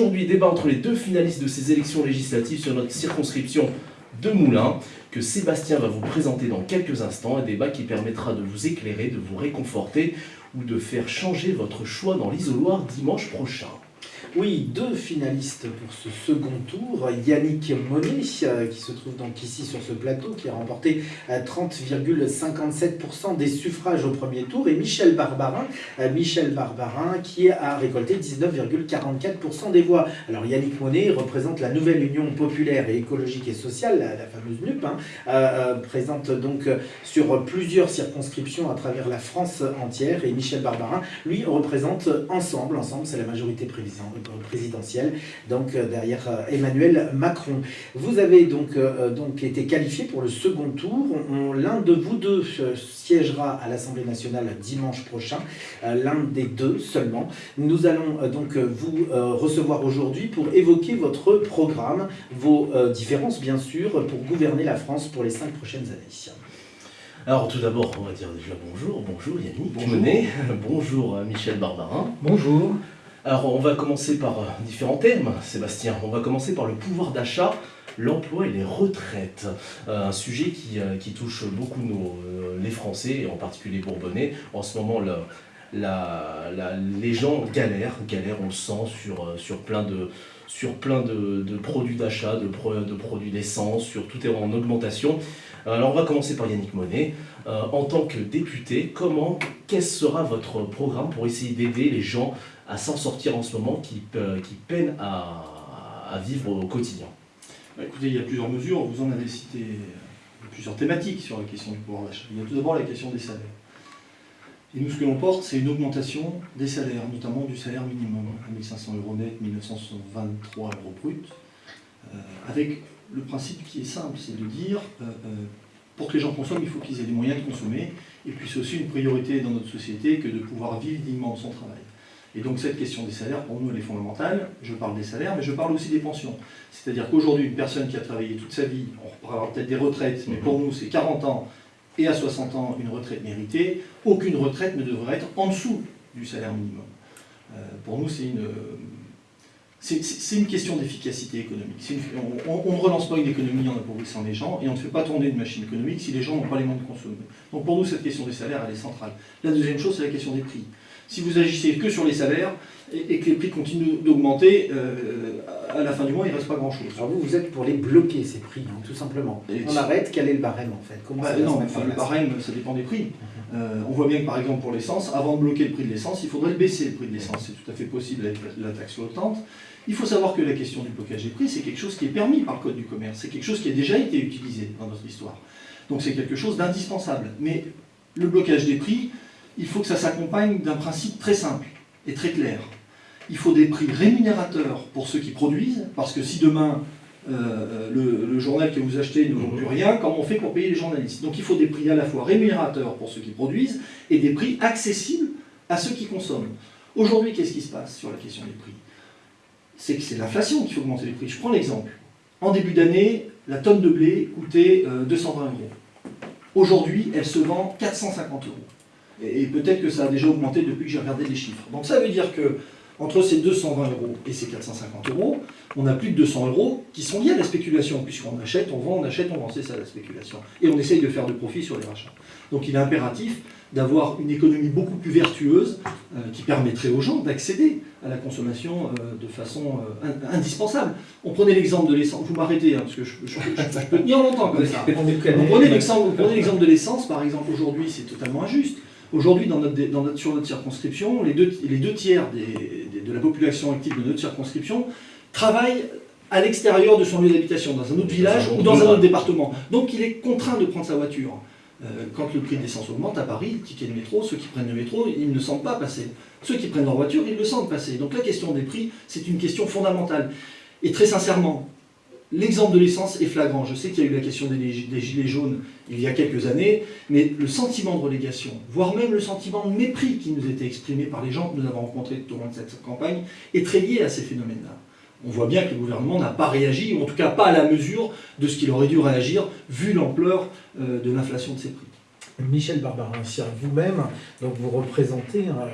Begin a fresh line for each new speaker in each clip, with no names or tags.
Aujourd'hui, débat entre les deux finalistes de ces élections législatives sur notre circonscription de Moulins, que Sébastien va vous présenter dans quelques instants, un débat qui permettra de vous éclairer, de vous réconforter ou de faire changer votre choix dans l'isoloir dimanche prochain.
Oui, deux finalistes pour ce second tour. Yannick Monet, euh, qui se trouve donc ici sur ce plateau, qui a remporté 30,57% des suffrages au premier tour, et Michel Barbarin, euh, Michel Barbarin qui a récolté 19,44% des voix. Alors Yannick Monet représente la nouvelle Union populaire et écologique et sociale, la, fameuse NUP, hein, euh, présente donc sur plusieurs circonscriptions à travers la France entière, et Michel Barbarin, lui, représente Ensemble, Ensemble c'est la majorité prévisante présidentielle, donc euh, derrière euh, Emmanuel Macron. Vous avez donc, euh, donc été qualifié pour le second tour. L'un de vous deux siégera à l'Assemblée nationale dimanche prochain, l'un des deux seulement. Nous allons donc vous recevoir aujourd'hui pour évoquer votre programme, vos différences bien sûr, pour gouverner la France pour les cinq prochaines années.
Alors tout d'abord, on va dire déjà bonjour. Bonjour Yannick bonjour. bonjour Michel Barbarin.
Bonjour.
Alors on va commencer par euh, différents thèmes, Sébastien. On va commencer par le pouvoir d'achat, l'emploi et les retraites. Euh, un sujet euh, qui, touche beaucoup nos, les Français, et en particulier les Bourbonnais. En ce moment, les gens galèrent, galèrent, on le sent, sur, sur plein de, sur plein de, produits d'achat, de, de, produits d'essence, sur tout est en augmentation. Alors on va commencer par Yannick Monet. en tant que député, comment, quel sera votre programme pour essayer d'aider les gens à s'en sortir en ce moment, qui, qui peinent à, vivre au quotidien
bah, Écoutez, il y a plusieurs mesures, vous en avez cité plusieurs thématiques sur la question du pouvoir d'achat. Il y a tout d'abord la question des salaires. Et nous, ce que l'on porte, c'est une augmentation des salaires, notamment du salaire minimum, 1500 euros net, 1923 euros brut, euh, avec le principe qui est simple, c'est de dire, euh, euh, pour que les gens consomment, il faut qu'ils aient les moyens de consommer, et puis c'est aussi une priorité dans notre société que de pouvoir vivre dignement de son travail. Et donc cette question des salaires, pour nous, elle est fondamentale. Je parle des salaires, mais je parle aussi des pensions. C'est-à-dire qu'aujourd'hui, une personne qui a travaillé toute sa vie, on reparlera peut-être des retraites, mais pour nous, c'est 40 ans et à 60 ans, une retraite méritée. Aucune retraite ne devrait être en dessous du salaire minimum. Euh, pour nous, c'est une... C'est une question d'efficacité économique. on, ne relance pas une économie en appauvrissant les gens et on ne fait pas tourner une machine économique si les gens n'ont pas les moyens de consommer. Donc pour nous, cette question des salaires, elle est centrale. La deuxième chose, c'est la question des prix si vous agissez que sur les salaires et, que les prix continuent d'augmenter, euh, à la fin du mois, il ne reste pas grand-chose.
Alors vous, vous êtes pour les bloquer, ces prix, hein, tout simplement. On arrête, quel est le barème en fait?
Bah, Non, le barème, ça dépend des prix. Euh, on voit bien que par exemple pour l'essence, avant de bloquer le prix de l'essence, il faudrait le baisser le prix de l'essence. C'est tout à fait possible avec la taxe flottante. Il faut savoir que la question du blocage des prix, c'est quelque chose qui est permis par le Code du commerce. C'est quelque chose qui a déjà été utilisé dans notre histoire. Donc c'est quelque chose d'indispensable. Mais le blocage des prix, il faut que ça s'accompagne d'un principe très simple et très clair. Il faut des prix rémunérateurs pour ceux qui produisent, parce que si demain euh, le, journal que vous achetez ne vaut plus rien, comment on fait pour payer les journalistes? Donc il faut des prix à la fois rémunérateurs pour ceux qui produisent et des prix accessibles à ceux qui consomment. Aujourd'hui, qu'est-ce qui se passe sur la question des prix? C'est que c'est l'inflation qui fait augmenter les prix. Je prends l'exemple. En début d'année, la tonne de blé coûtait 220 euh, euros. Aujourd'hui, elle se vend 450 euros. Et, peut-être que ça a déjà augmenté depuis que j'ai regardé les chiffres. Donc ça veut dire que entre ces 220 euros et ces 450 euros, on a plus de 200 euros qui sont liés à la spéculation, puisqu'on achète, on vend, on achète, on vend, c'est ça la spéculation. Et on essaye de faire de profit sur les rachats. Donc il est impératif d'avoir une économie beaucoup plus vertueuse euh, qui permettrait aux gens d'accéder à la consommation euh, de façon euh, indispensable. On prenait l'exemple de l'essence, vous m'arrêtez, hein, parce que je, peux tenir longtemps comme ça. On prenez l'exemple de l'essence, par exemple, aujourd'hui, c'est totalement injuste. Aujourd'hui, sur notre circonscription, les deux, tiers de la population active de notre circonscription travaillent à l'extérieur de son lieu d'habitation, dans un autre village ou dans un autre département. Donc il est contraint de prendre sa voiture. Euh, quand le prix de l'essence augmente à Paris, le ticket de métro, ceux qui prennent le métro, ils ne sentent pas passer. Ceux qui prennent leur voiture, ils le sentent passer. Donc la question des prix, c'est une question fondamentale. Et très sincèrement, L'exemple de l'essence est flagrant. Je sais qu'il y a eu la question des, gilets jaunes il y a quelques années, mais le sentiment de relégation, voire même le sentiment de mépris qui nous était exprimé par les gens que nous avons rencontrés tout au long de cette campagne, est très lié à ces phénomènes-là. On voit bien que le gouvernement n'a pas réagi, ou en tout cas pas à la mesure de ce qu'il aurait dû réagir, vu l'ampleur euh, de l'inflation de ces prix.
Michel Barbarin, vous-même, donc vous représentez hein,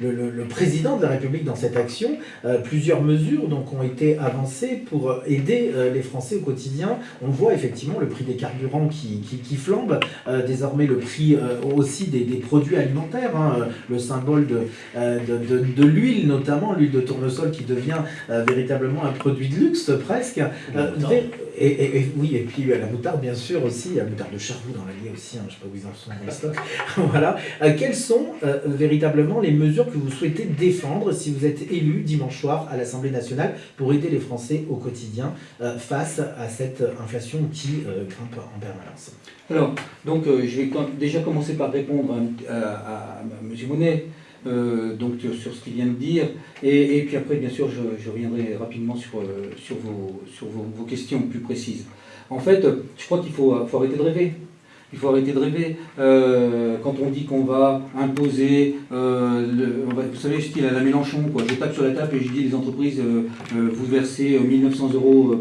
le, le, président de la République dans cette action. Euh, plusieurs mesures donc, ont été avancées pour aider euh, les Français au quotidien. On voit effectivement le prix des carburants qui, qui, flambe, euh, désormais le prix aussi des, des, produits alimentaires, hein, le symbole de, de, de, l'huile notamment, l'huile de tournesol qui devient véritablement un produit de luxe presque. Et, oui, et puis la moutarde bien sûr aussi, la moutarde de Charroux dans l'Allier aussi, hein, je ne sais pas où ils en sont dans les stocks. voilà. Euh, quelles sont euh, véritablement les mesures que vous souhaitez défendre si vous êtes élu dimanche soir à l'Assemblée nationale pour aider les Français au quotidien euh, face à cette inflation qui grimpe en permanence?
Alors, donc je vais déjà commencer par répondre à, à, M. Monet. Donc sur ce qu'il vient de dire. Et, puis après, bien sûr, je, reviendrai rapidement sur, sur, vos, questions plus précises. En fait, je crois qu'il faut, arrêter de rêver. Il faut arrêter de rêver. Euh, quand on dit qu'on va imposer, euh, vous savez, style à la Mélenchon, quoi. je tape sur la table et je dis les entreprises, euh, vous versez 1900 euros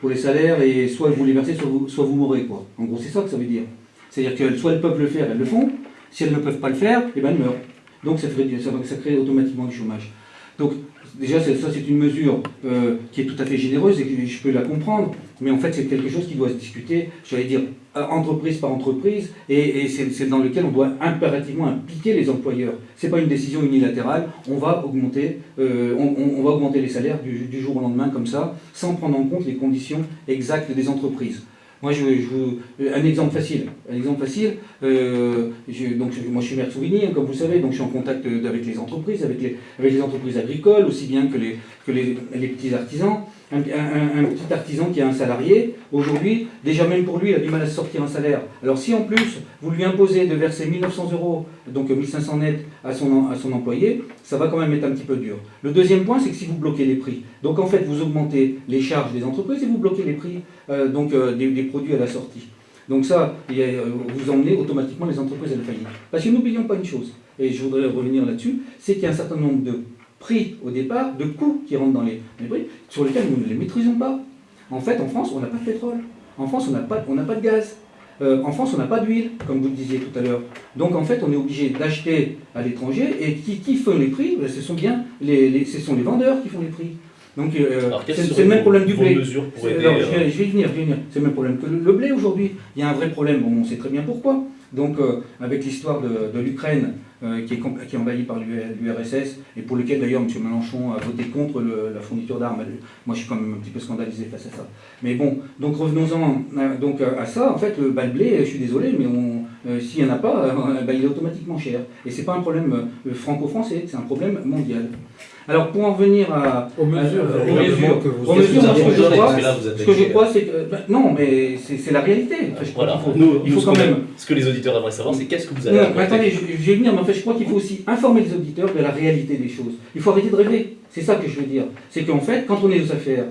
pour les salaires et soit vous les versez, soit vous, soit vous mourrez. Quoi. En gros, c'est ça que ça veut dire. C'est-à-dire que soit elles peuvent le faire, elles le font. Si elles ne peuvent pas le faire, eh ben elles meurent. Donc ça, crée automatiquement du chômage. Donc déjà, ça c'est une mesure qui est tout à fait généreuse et que je peux la comprendre, mais en fait c'est quelque chose qui doit se discuter, j'allais dire, euh, entreprise par entreprise, et, c'est dans lequel on doit impérativement impliquer les employeurs. Ce n'est pas une décision unilatérale, on va augmenter, euh, on, va augmenter les salaires du, jour au lendemain comme ça, sans prendre en compte les conditions exactes des entreprises. Moi, je, je, un exemple facile. Un exemple facile. Euh, donc, moi, je suis maire de Souvigny, hein, comme vous savez, donc je suis en contact avec les entreprises, avec les, entreprises agricoles, aussi bien que les petits artisans un, petit artisan qui a un salarié, aujourd'hui, déjà même pour lui, il a du mal à sortir un salaire. Alors si en plus, vous lui imposez de verser 1900 euros, donc 1500 net à son, à son employé, ça va quand même être un petit peu dur. Le deuxième point, c'est que si vous bloquez les prix, donc en fait, vous augmentez les charges des entreprises et vous bloquez les prix euh, donc, euh, des, produits à la sortie. Donc ça, euh, vous emmenez automatiquement les entreprises à la faillite. Parce que n'oublions pas une chose, et je voudrais revenir là-dessus, c'est qu'il y a un certain nombre de prix au départ, de coûts qui rentrent dans les, prix, sur lesquels nous ne les maîtrisons pas. En fait, en France, on n'a pas de pétrole. En France, on n'a pas, pas de gaz. Euh, en France, on n'a pas d'huile, comme vous le disiez tout à l'heure. Donc, en fait, on est obligé d'acheter à l'étranger. Et qui, qui font les prix ben, Ce sont bien les, ce sont les vendeurs qui font les prix. Donc, euh, c'est le même problème du blé. je, vais, euh, je, vais y venir, C'est le même problème que le, blé aujourd'hui. Il y a un vrai problème, on sait très bien pourquoi. Donc, avec l'histoire de, de l'Ukraine, euh, qui, est, qui, est, envahi par l'URSS et pour lequel d'ailleurs M. Mélenchon a voté contre la fourniture d'armes. Moi je suis quand même un petit peu scandalisé face à ça. Mais bon, donc revenons-en euh, donc, à ça. En fait, le, bal blé, je suis désolé, mais euh, s'il n'y en a pas, bah, il est automatiquement cher. Et ce n'est pas un problème franco-français, c'est un problème mondial. Alors pour en venir à,
aux mesures,
que vous, ce que je crois, ce que je crois, c'est que ben, non, mais c'est la réalité.
je voilà. faut, Nous, il faut quand même. Ce que les auditeurs aimeraient savoir, c'est qu'est-ce que vous avez.
Non, attendez, je, vais venir, mais en je crois qu'il faut aussi informer les auditeurs de la réalité des choses. Il faut arrêter de rêver. C'est ça que je veux dire. C'est qu'en fait, quand on est aux affaires,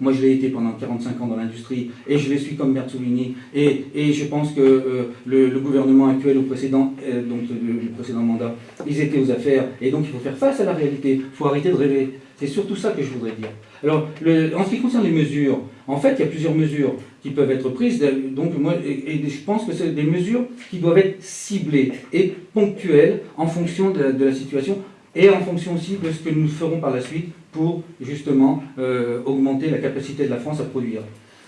moi, je l'ai été pendant 45 ans dans l'industrie, et je le suis comme Et, et je pense que euh, le, gouvernement actuel au précédent, euh, donc le, précédent mandat, ils étaient aux affaires. Et donc, il faut faire face à la réalité. Il faut arrêter de rêver. C'est surtout ça que je voudrais dire. Alors, en ce qui concerne les mesures, en fait, il y a plusieurs mesures qui peuvent être prises. Donc, moi, et, je pense que c'est des mesures qui doivent être ciblées et ponctuelles en fonction de la situation et en fonction aussi de ce que nous ferons par la suite pour justement euh, augmenter la capacité de la France à produire.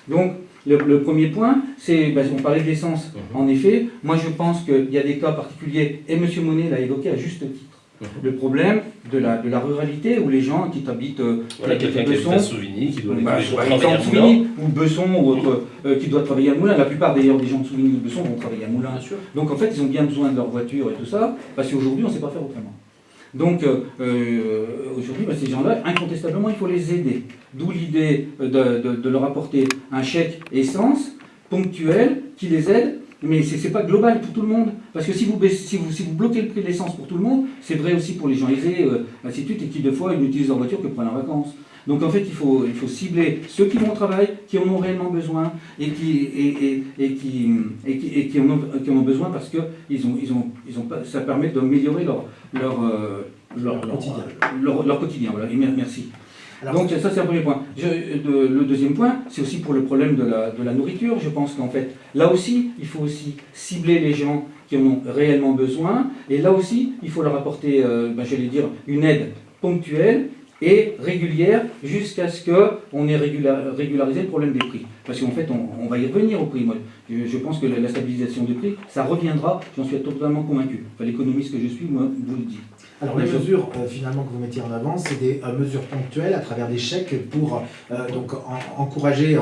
Donc, le, premier point, c'est, ben, on parlait de l'essence. Mhm. En effet, moi je pense qu'il y a des cas particuliers, et M. Monet l'a évoqué à juste titre. Mhm. Le problème de la, de la ruralité où les gens qui habitent euh,
voilà, quelqu'un qui à Souvigny, qui doit bah,
travailler à Moulin. ou Besson, ou autre, euh, qui doit travailler à Moulin. La plupart d'ailleurs des gens de Souvigny ou de Besson vont travailler à Moulin. Donc en fait, ils ont bien besoin de leur voiture et tout ça, parce qu'aujourd'hui, on ne sait pas faire autrement. Donc euh, aujourd'hui, bah, ces gens-là, incontestablement, il faut les aider. D'où l'idée de, leur apporter un chèque essence ponctuel qui les aide, mais ce n'est pas global pour tout le monde. Parce que si vous, si vous, si vous bloquez le prix de l'essence pour tout le monde, c'est vrai aussi pour les gens aisés, euh, ainsi de suite, et qui, des fois, ils n'utilisent leur voiture que pour aller en vacances. Donc en fait, il faut, il faut cibler ceux qui vont au travail, qui en ont réellement besoin et qui, et, et, qui, et qui, en ont, qui, ont, besoin parce que ils ont, ils ont, ils ont, ça permet d'améliorer leur, leur,
leur, leur, quotidien.
Leur, quotidien voilà. merci. Donc ça c'est un premier point. le deuxième point, c'est aussi pour le problème de la, nourriture. Je pense qu'en fait, là aussi, il faut aussi cibler les gens qui en ont réellement besoin. Et là aussi, il faut leur apporter, euh, ben, j'allais dire, une aide ponctuelle et régulière jusqu'à ce qu'on ait régularisé le problème des prix. Parce qu'en fait, on, va y revenir au prix. Moi, je, pense que la, stabilisation des prix, ça reviendra, j'en suis totalement convaincu. Enfin, L'économiste que je suis, moi, vous le dit.
Alors les mesures euh, finalement que vous mettez en avant, c'est des euh, mesures ponctuelles à travers des chèques pour euh, donc encourager,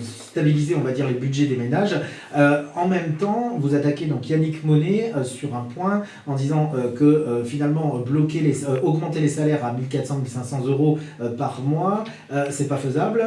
stabiliser on va dire les budgets des ménages. en même temps, vous attaquez donc Yannick Monet sur un point en disant que finalement bloquer les, augmenter les salaires à 1400-1500 euros par mois, c'est pas faisable.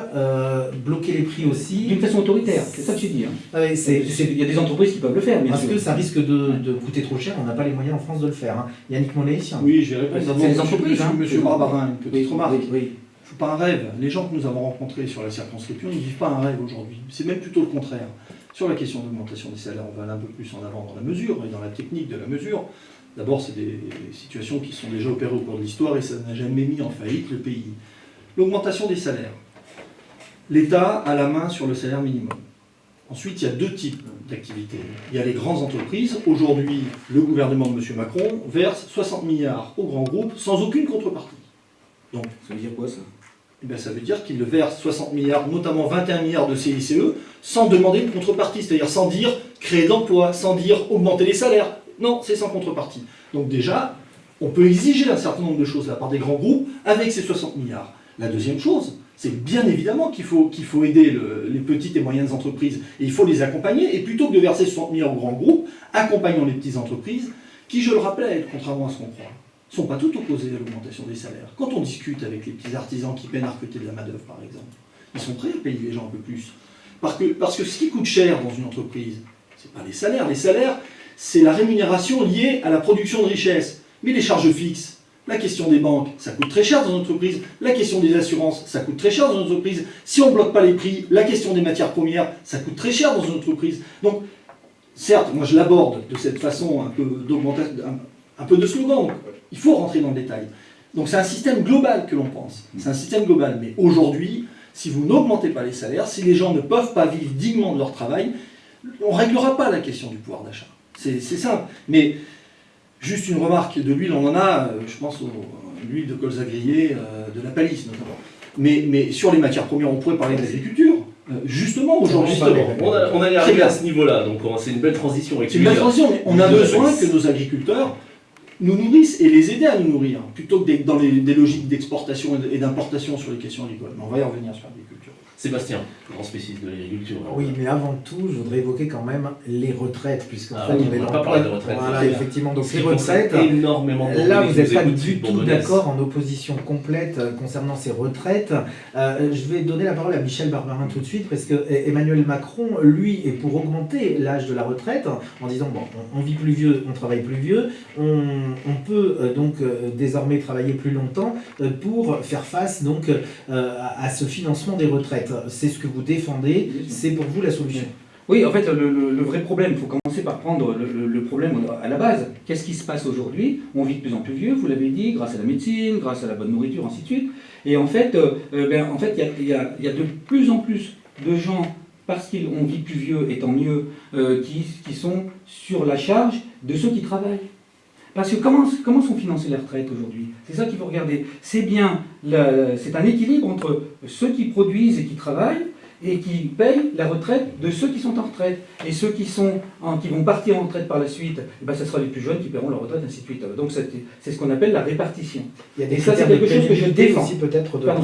bloquer les prix aussi.
D'une façon autoritaire, c'est ça que tu dis. Hein. Il y a des entreprises qui peuvent le faire,
bien Parce que ça risque de, coûter trop cher, on n'a pas les moyens en France de le faire. Hein. Yannick Monet, ici.
Oui, je vais répondre. C'est les entreprises. Monsieur, hein. monsieur Barbarin, une petite remarque. Oui, faut pas un rêve. Les gens que nous avons rencontrés sur la circonscription, ne vivent pas un rêve aujourd'hui. C'est même plutôt le contraire. Sur la question d'augmentation des salaires, on va aller un peu plus en avant dans la mesure et dans la technique de la mesure. D'abord, c'est des situations qui sont déjà opérées au cours de l'histoire et ça n'a jamais mis en faillite le pays. L'augmentation des salaires. L'État a la main sur le salaire minimum. Ensuite, il y a deux types d'activités. Il y a les grandes entreprises. Aujourd'hui, le gouvernement de M. Macron verse 60 milliards aux grands groupes sans aucune contrepartie.
Donc, ça veut dire quoi ça?
eh bien, Ça veut dire qu'il verse 60 milliards, notamment 21 milliards de CICE, sans demander une contrepartie, c'est-à-dire sans dire créer d'emplois, sans dire augmenter les salaires. Non, c'est sans contrepartie. Donc déjà, on peut exiger un certain nombre de choses de la part des grands groupes avec ces 60 milliards. La deuxième chose, c'est bien évidemment qu'il faut, aider les petites et moyennes entreprises et il faut les accompagner. Et plutôt que de verser 60 millions aux grands groupes, accompagnons les petites entreprises qui, je le rappelle, contrairement à ce qu'on croit, ne sont pas toutes opposées à l'augmentation des salaires. Quand on discute avec les petits artisans qui peinent à recruter de la main-d'œuvre, par exemple, ils sont prêts à payer les gens un peu plus. Parce que, ce qui coûte cher dans une entreprise, ce n'est pas les salaires. Les salaires, c'est la rémunération liée à la production de richesse. Mais les charges fixes, la question des banques, ça coûte très cher dans une entreprise. La question des assurances, ça coûte très cher dans une entreprise. Si on ne bloque pas les prix, la question des matières premières, ça coûte très cher dans une entreprise. Donc, certes, moi je l'aborde de cette façon un peu d'augmentation, un, peu de slogan. il faut rentrer dans le détail. Donc c'est un système global que l'on pense. C'est un système global. Mais aujourd'hui, si vous n'augmentez pas les salaires, si les gens ne peuvent pas vivre dignement de leur travail, on ne réglera pas la question du pouvoir d'achat. C'est simple. Mais Juste une remarque, de l'huile, on en a, euh, je pense, l'huile de colza grillé, euh, de la palisse notamment. Mais, mais sur les matières premières, on pourrait parler d'agriculture. Euh, justement, aujourd'hui,
on, on allait arriver à ce niveau-là, donc c'est une belle transition.
C'est une belle transition, mais on a besoin que nos agriculteurs nous nourrissent et les aider à nous nourrir, plutôt que dans des logiques d'exportation et d'importation sur les questions agricoles. Mais on va y revenir sur l'agriculture.
Sébastien, grand spécialiste de l'agriculture.
Oui, mais avant tout, je voudrais évoquer quand même les retraites, puisqu'en
ah fait, on n'est pas parlé de retraites.
Voilà, effectivement. Donc les retraites,
énormément
là, vous n'êtes pas du tout d'accord en opposition complète euh, concernant ces retraites. Euh, je vais donner la parole à Michel Barbarin tout de suite, parce que Emmanuel Macron, lui, est pour augmenter l'âge de la retraite, en disant, bon, on, vit plus vieux, on travaille plus vieux, on, peut euh, donc désormais travailler plus longtemps pour faire face donc à ce financement des retraites c'est ce que vous défendez, c'est pour vous la solution.
Oui, en fait, le, vrai problème, il faut commencer par prendre le, problème à la base. Qu'est-ce qui se passe aujourd'hui? On vit de plus en plus vieux, vous l'avez dit, grâce à la médecine, grâce à la bonne nourriture, ainsi de suite. Et en fait, euh, euh, ben, en fait, il y, a, de plus en plus de gens, parce qu'on vit plus vieux, et tant mieux, euh, qui, qui sont sur la charge de ceux qui travaillent. Parce que comment, comment sont financées les retraites aujourd'hui? C'est ça qu'il faut regarder. C'est bien, c'est un équilibre entre ceux qui produisent et qui travaillent et qui payent la retraite de ceux qui sont en retraite. Et ceux qui, sont qui vont partir en retraite par la suite, eh ben, ce sera les plus jeunes qui paieront leur retraite, ainsi de suite. Donc c'est ce qu'on appelle la répartition.
Il y a des et ça, c'est quelque chose que je défends.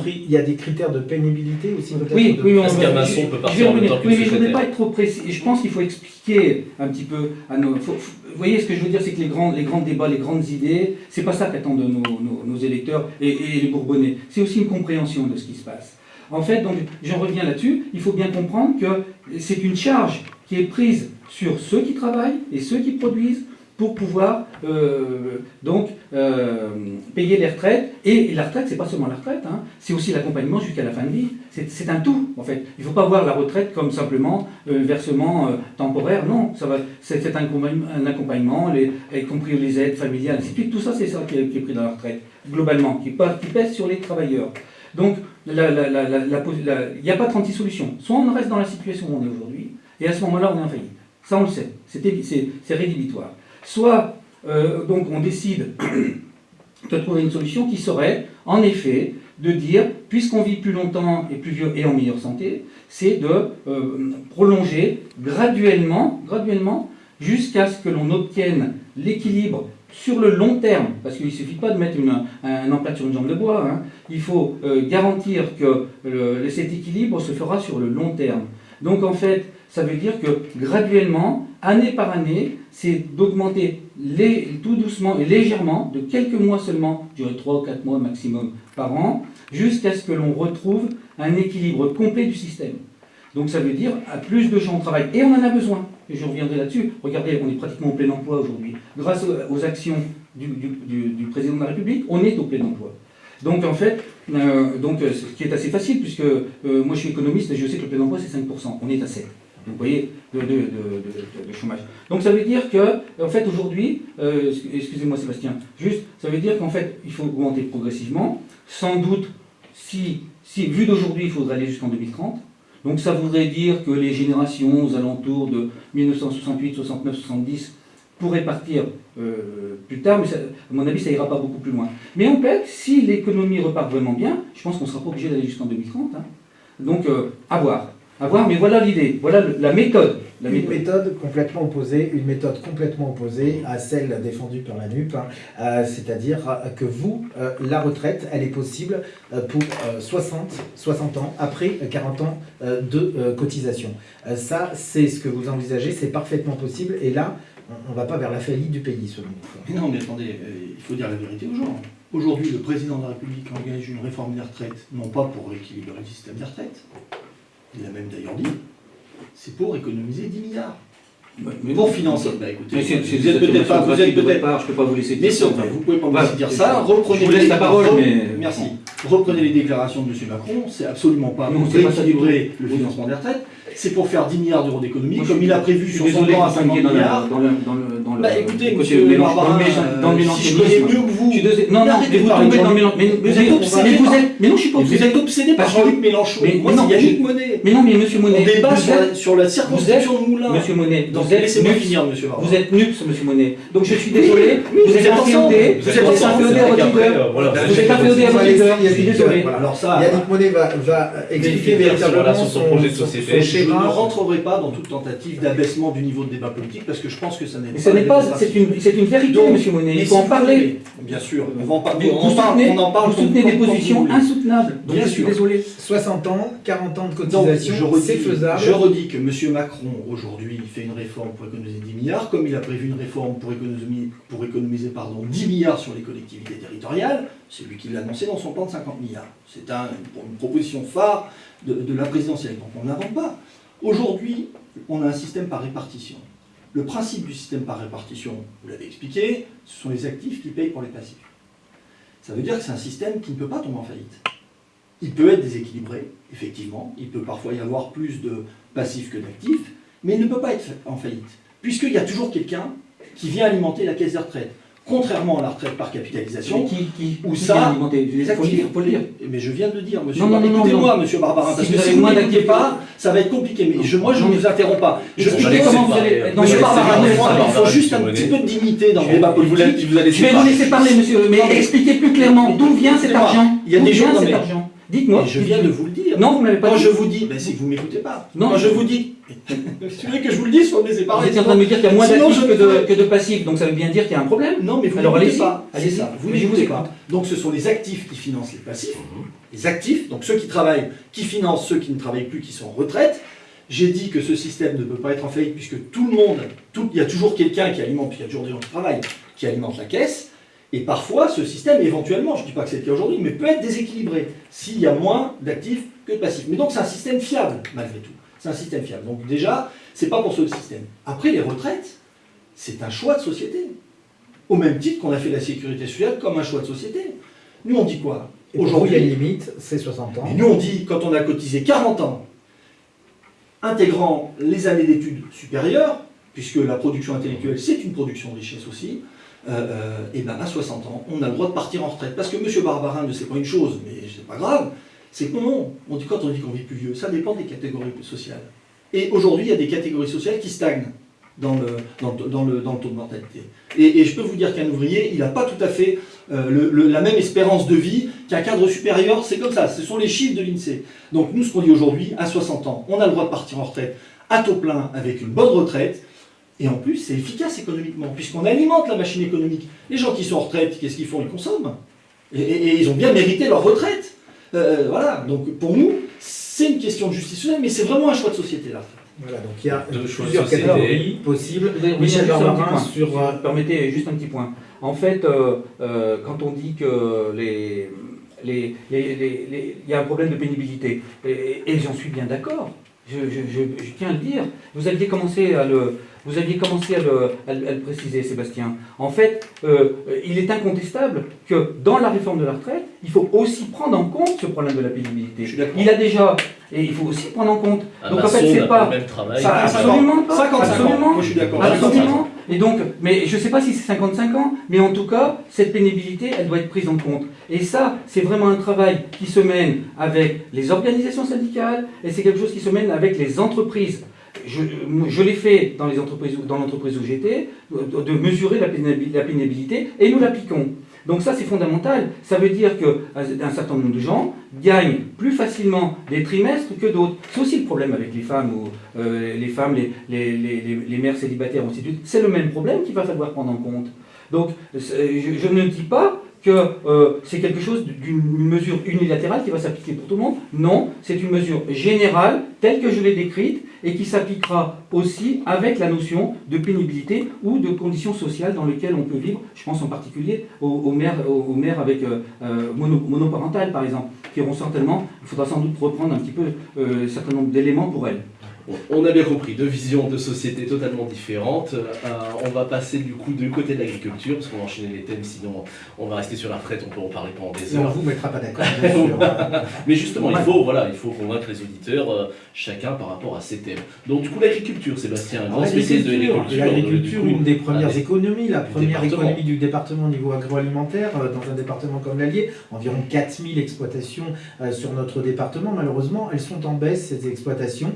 Il y a des critères de pénibilité aussi peut-être
Oui,
de...
oui, on, je, peut partir en même temps oui, mais je ne voudrais pas être trop précis. Je pense qu'il faut expliquer un petit peu à nos... vous voyez, ce que je veux dire, c'est que les grands, les grands débats, les grandes idées, c'est pas ça qu'attendent nos, nos, électeurs et, et les Bourbonnais. C'est aussi une compréhension de ce qui se passe. En fait, donc, j'en reviens là-dessus, il faut bien comprendre que c'est une charge qui est prise sur ceux qui travaillent et ceux qui produisent pour pouvoir euh, donc euh, payer les retraites. Et, la retraite, c'est pas seulement la retraite, hein, c'est aussi l'accompagnement jusqu'à la fin de vie. C'est un tout, en fait. Il ne faut pas voir la retraite comme simplement un euh, versement temporaire. Non, c'est un, accompagnement, y compris les aides familiales, ainsi de suite. Tout ça, c'est ça qui est, pris dans la retraite, globalement, qui pèse sur les travailleurs. Donc, il n'y a pas 36 solutions. Soit on reste dans la situation où on est aujourd'hui, et à ce moment-là, on est en faillite. Ça, on le sait. C'est rédhibitoire. Soit, euh, donc, on décide de trouver une solution qui serait, en effet, de dire, puisqu'on vit plus longtemps et plus vieux et en meilleure santé, c'est de euh, prolonger graduellement, graduellement jusqu'à ce que l'on obtienne l'équilibre sur le long terme, parce qu'il ne suffit pas de mettre un, emplâtre sur une jambe de bois, hein. il faut euh, garantir que cet équilibre se fera sur le long terme. Donc en fait, ça veut dire que graduellement, année par année, c'est d'augmenter tout doucement et légèrement, de quelques mois seulement, je dirais 3 ou 4 mois maximum par an, jusqu'à ce que l'on retrouve un équilibre complet du système. Donc ça veut dire à plus de gens au travail. Et on en a besoin. Je reviendrai là-dessus. Regardez, on est pratiquement au plein emploi aujourd'hui. Grâce aux actions du, président de la République, on est au plein emploi. Donc en fait, euh, donc, euh, ce qui est assez facile, puisque euh, moi je suis économiste et je sais que le plein emploi c'est 5%. On est à 7%. vous voyez, de, chômage. Donc ça veut dire que, en fait, aujourd'hui, excusez-moi Sébastien, juste, ça veut dire qu'en fait, il faut augmenter progressivement. Sans doute, si, si vu d'aujourd'hui, il faudrait aller jusqu'en 2030. Donc ça voudrait dire que les générations aux alentours de 1968, 69, 70 pourraient partir euh, plus tard, mais à mon avis, ça ira pas beaucoup plus loin. Mais on peut, si l'économie repart vraiment bien, je pense qu'on sera pas obligé d'aller jusqu'en 2030. Hein. Donc, euh, à voir. À voir, mais voilà l'idée, voilà la méthode
une méthode. complètement opposée, une méthode complètement opposée à celle défendue par la NUP, hein. euh, c'est-à-dire que vous, euh, la retraite, elle est possible euh, pour 60, 60 ans, après 40 ans de cotisation. ça, c'est ce que vous envisagez, c'est parfaitement possible, et là, on ne va pas vers la faillite du pays, selon
vous. Mais non, mais attendez, il faut dire la vérité aux gens. Aujourd'hui, le président de la République engage une réforme des retraites, non pas pour rééquilibrer le système des retraites, il a même d'ailleurs dit, c'est pour économiser 10 milliards. Mais pour financer. Bah écoutez, vous êtes peut-être pas, vous êtes peut-être
je peux pas vous laisser
dire ça. vous pouvez pas me laisser dire ça. Reprenez
vous laisse la parole, mais
merci. Reprenez les déclarations de M. Macron. C'est absolument pas pour rééquilibrer le financement des retraites. C'est pour faire 10 milliards d'euros d'économie, comme il a prévu sur son plan à 50 milliards. Bah écoutez, monsieur dans le je connais mieux que vous.
Non, non, mais vous tombez dans le mélange. Mais vous êtes obsédé. Mais non, je suis pas obsédé.
Vous êtes obsédé par Jean-Luc Mélenchon. Moi, Monet.
Mais non, mais monsieur Monet.
On débat sur la circonscription de Moulin.
Monsieur Monet,
donc laissez-moi finir, monsieur Barbarin.
Vous êtes nups, monsieur Monet. Donc je suis désolé. Vous êtes inféodé. Vous êtes inféodé à votre leader. Vous êtes inféodé à votre leader. Je suis désolé.
Alors ça, Yannick Monet va expliquer véritablement son projet de société.
Je ne rentrerai pas dans toute tentative d'abaissement du niveau de débat politique parce que je pense que ça n'est
pas. Ce n'est pas, c'est une, c'est une vérité, M. Monsieur Monet. Il faut en parler.
Bien sûr, on va en
parler. On, en parle. Vous soutenez des positions insoutenables. Donc je suis désolé.
60 ans, 40 ans de cotisation, c'est faisable.
Je redis que M. Macron aujourd'hui fait une réforme pour économiser 10 milliards, comme il a prévu une réforme pour économiser, pour économiser pardon, 10 milliards sur les collectivités territoriales. C'est lui qui l'a annoncé dans son plan de 50 milliards. C'est un, une proposition phare de, de la présidentielle. Donc on n'invente pas. Aujourd'hui, on a un système par répartition. Le principe du système par répartition, vous l'avez expliqué, ce sont les actifs qui payent pour les passifs. Ça veut dire que c'est un système qui ne peut pas tomber en faillite. Il peut être déséquilibré, effectivement, il peut parfois y avoir plus de passifs que d'actifs, mais il ne peut pas être en faillite, puisqu'il y a toujours quelqu'un qui vient alimenter la caisse de retraite contrairement à la retraite par capitalisation,
qui, qui,
où ça,
les actifs, faut le dire.
Mais je viens de le dire, monsieur. Écoutez-moi, monsieur Barbarin, parce que si vous n'inquiétez pas, ça va être compliqué. Mais je, moi, je ne vous interromps pas. Je,
comment vous allez.
Monsieur Barbarin, il faut juste un petit peu de dignité dans le débat politique.
Je vais vous laisser parler, monsieur, mais expliquez plus clairement d'où vient cet argent.
Il y a des gens.
Dites-moi.
Je viens de vous le dire.
Non, vous m'avez pas
Quand je vous dis, ben, c'est que vous ne m'écoutez pas. Non. Je vous dis, si vous voulez que je vous le dise, soit mes
parler. Vous êtes en train de me dire qu'il y a moins d'actifs que, que, de passifs, donc ça veut bien dire qu'il y a un problème
Non, mais vous
Alors
allez pas. Allez ça. Vous n'écoutez pas. Donc ce sont les actifs qui financent les passifs. Mhm. Les actifs, donc ceux qui travaillent, qui financent ceux qui ne travaillent plus, qui sont en retraite. J'ai dit que ce système ne peut pas être en faillite puisque tout le monde, tout, il y a toujours quelqu'un qui alimente, puis il y a toujours des gens qui travaillent, qui alimentent la caisse. Et parfois, ce système, éventuellement, je ne dis pas que c'est le cas aujourd'hui, mais peut être déséquilibré s'il y a moins d'actifs que de passifs. Mais donc, c'est un système fiable, malgré tout. C'est un système fiable. Donc déjà, c'est pas pour ce système. Après, les retraites, c'est un choix de société. Au même titre qu'on a fait la sécurité sociale comme un choix de société. Nous, on dit quoi
Aujourd'hui, il y a une limite, c'est 60 ans.
Mais nous, on dit, quand on a cotisé 40 ans, intégrant les années d'études supérieures, puisque la production intellectuelle, c'est une production de richesse aussi, et euh, euh, eh ben à 60 ans, on a le droit de partir en retraite. Parce que M. Barbarin ne sait pas une chose, mais c'est pas grave, c'est que non, on dit, quand on dit qu'on vit plus vieux, ça dépend des catégories sociales. Et aujourd'hui, il y a des catégories sociales qui stagnent dans le, taux de mortalité. Et, je peux vous dire qu'un ouvrier, il n'a pas tout à fait euh, la même espérance de vie qu'un cadre supérieur, c'est comme ça, ce sont les chiffres de l'INSEE. Donc nous, ce qu'on dit aujourd'hui, à 60 ans, on a le droit de partir en retraite à taux plein avec une bonne retraite, et en plus, c'est efficace économiquement, puisqu'on alimente la machine économique. Les gens qui sont en retraite, qu'est-ce qu'ils font? Ils consomment. Et, ils ont bien mérité leur retraite. Euh, voilà, donc pour nous, c'est une question de justice sociale, mais c'est vraiment un choix de société là.
Voilà, donc il y a
Deux
plusieurs catégories possibles.
Michel
sur...
sur,
euh,
permettez juste un petit point. En fait, euh, euh, quand on dit que les, les, les- les- y a un problème de pénibilité, et, et j'en suis bien d'accord, je, je- je- je tiens à le dire, vous aviez commencé à le, vous aviez commencé à le, à le- à le préciser, Sébastien. En fait, euh, il est incontestable que dans la réforme de la retraite, il faut aussi prendre en compte ce problème de la pénibilité.
Je suis d'accord.
Il a déjà, et il faut aussi prendre en compte.
Un
Donc en fait, c'est pas,
le même travail.
Ça,
55 ans.
absolument pas.
55 ans.
absolument.
Moi, je suis d'accord.
Absolument. Et donc, mais je ne sais pas si c'est 55 ans, mais en tout cas, cette pénibilité, elle doit être prise en compte. Et ça, c'est vraiment un travail qui se mène avec les organisations syndicales, et c'est quelque chose qui se mène avec les entreprises. Je, je l'ai fait dans dans l'entreprise où j'étais, de, de mesurer la pénibilité, et nous l'appliquons. Donc ça, c'est fondamental. Ça veut dire qu'un certain nombre de gens gagnent plus facilement des trimestres que d'autres. C'est aussi le problème avec les femmes, ou, euh, les femmes, les, les, les, les- mères célibataires, ainsi. C'est le même problème qu'il va falloir prendre en compte. Donc, c'est- je, ne dis pas que euh, c'est quelque chose d'une mesure unilatérale qui va s'appliquer pour tout le monde. Non, c'est une mesure générale, telle que je l'ai décrite, et qui s'appliquera aussi avec la notion de pénibilité ou de conditions sociales dans lesquelles on peut vivre. Je pense en particulier aux, mères, aux, mères avec euh, euh, mono- monoparentales, par exemple, qui auront certainement, il faudra sans doute reprendre un petit peu euh, un certain nombre d'éléments pour elles.
On a bien compris, deux visions de société totalement différentes. Euh, on va passer du coup du côté de l'agriculture, parce qu'on va enchaîner les thèmes, sinon on va rester sur la retraite, on peut en parler pendant des
Et on ne
heures.
vous mettra pas d'accord.
Mais justement, il faut, voilà, il faut convaincre les auditeurs, euh, chacun par rapport à ses thèmes. Donc du coup, l'agriculture, Sébastien, un grand spécialiste de l'agriculture.
L'agriculture,
coup,
une des premières
allez,
économies, la première économie du département au niveau agroalimentaire, euh, dans un département comme l'Allier, environ 4000 exploitations euh, sur notre département. Malheureusement, elles sont en baisse, ces exploitations.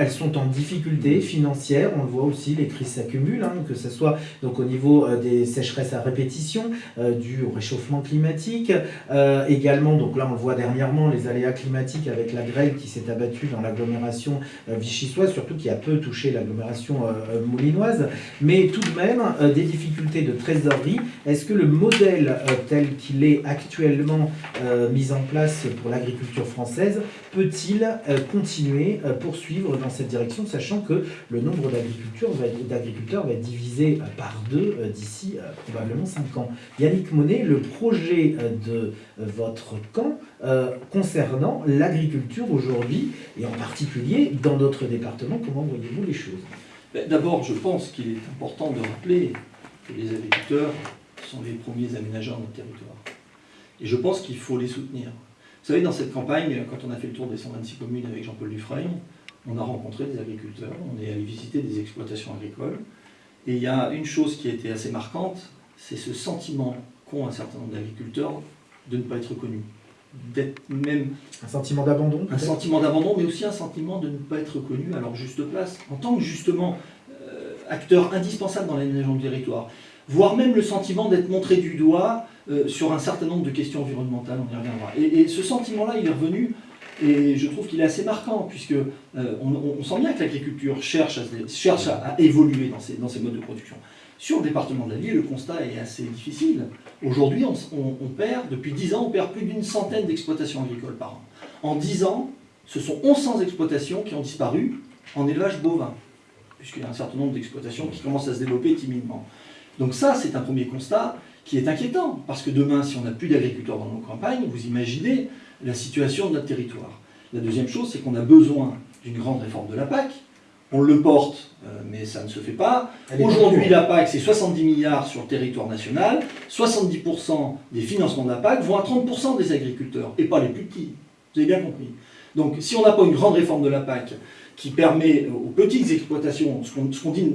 Elles sont en difficulté financière. On le voit aussi, les crises s'accumulent, hein, que ce soit donc, au niveau euh, des sécheresses à répétition, euh, au réchauffement climatique. Euh, également, donc là on le voit dernièrement, les aléas climatiques avec la grêle qui s'est abattue dans l'agglomération vichysoise, surtout qui a peu touché l'agglomération moulinoise, mais tout de même des difficultés de trésorerie. Est-ce que le modèle tel qu'il est actuellement mis en place pour l'agriculture française peut-il continuer, poursuivre dans cette direction, sachant que le nombre d'agriculteurs va, être- divisé euh, par deux euh, d'ici euh, probablement 5 ans Yannick Monet, le projet de votre camp concernant l'agriculture aujourd'hui, et en particulier dans notre département, comment voyez-vous les choses?
Ben, D'abord, je pense qu'il est important de rappeler que les agriculteurs sont les premiers aménageurs de notre territoire. Et je pense qu'il faut les soutenir. Vous savez, dans cette campagne, quand on a fait le tour des 126 communes avec Jean-Paul Dufresne, on a rencontré des agriculteurs, on est allé visiter des exploitations agricoles. Et il y a une chose qui a été assez marquante, c'est ce sentiment qu'ont un certain nombre d'agriculteurs de ne pas être connus. D'être même
Un sentiment d'abandon
un sentiment d'abandon, mais aussi un sentiment de ne pas être reconnu à leur juste place, en tant que justement euh, acteur indispensable dans l'aménagement du territoire, voire même le sentiment d'être montré du doigt euh, sur un certain nombre de questions environnementales, on y reviendra. Et, et ce sentiment-là, il est revenu, et je trouve qu'il est assez marquant, puisque euh, on, sent bien que l'agriculture cherche, à, évoluer dans ses, modes de production. Sur le département de l'Allier, le constat est assez difficile. Aujourd'hui, on, on- on perd, depuis 10 ans, on perd plus d'une centaine d'exploitations agricoles par an. En 10 ans, ce sont 1100 exploitations qui ont disparu en élevage bovin, puisqu'il y a un certain nombre d'exploitations qui commencent à se développer timidement. Donc ça, c'est un premier constat qui est inquiétant, parce que demain, si on n'a plus d'agriculteurs dans nos campagnes, vous imaginez la situation de notre territoire. La deuxième chose, c'est qu'on a besoin d'une grande réforme de la PAC. On le porte, euh, mais ça ne se fait pas. Aujourd'hui,
en
la PAC, c'est 70 milliards sur le territoire national. 70% des financements de la PAC vont à 30% des agriculteurs, et pas les plus petits. Vous avez bien compris. Donc, si on n'a pas une grande réforme de la PAC qui permet aux petites exploitations, ce qu'on ce qu'on dit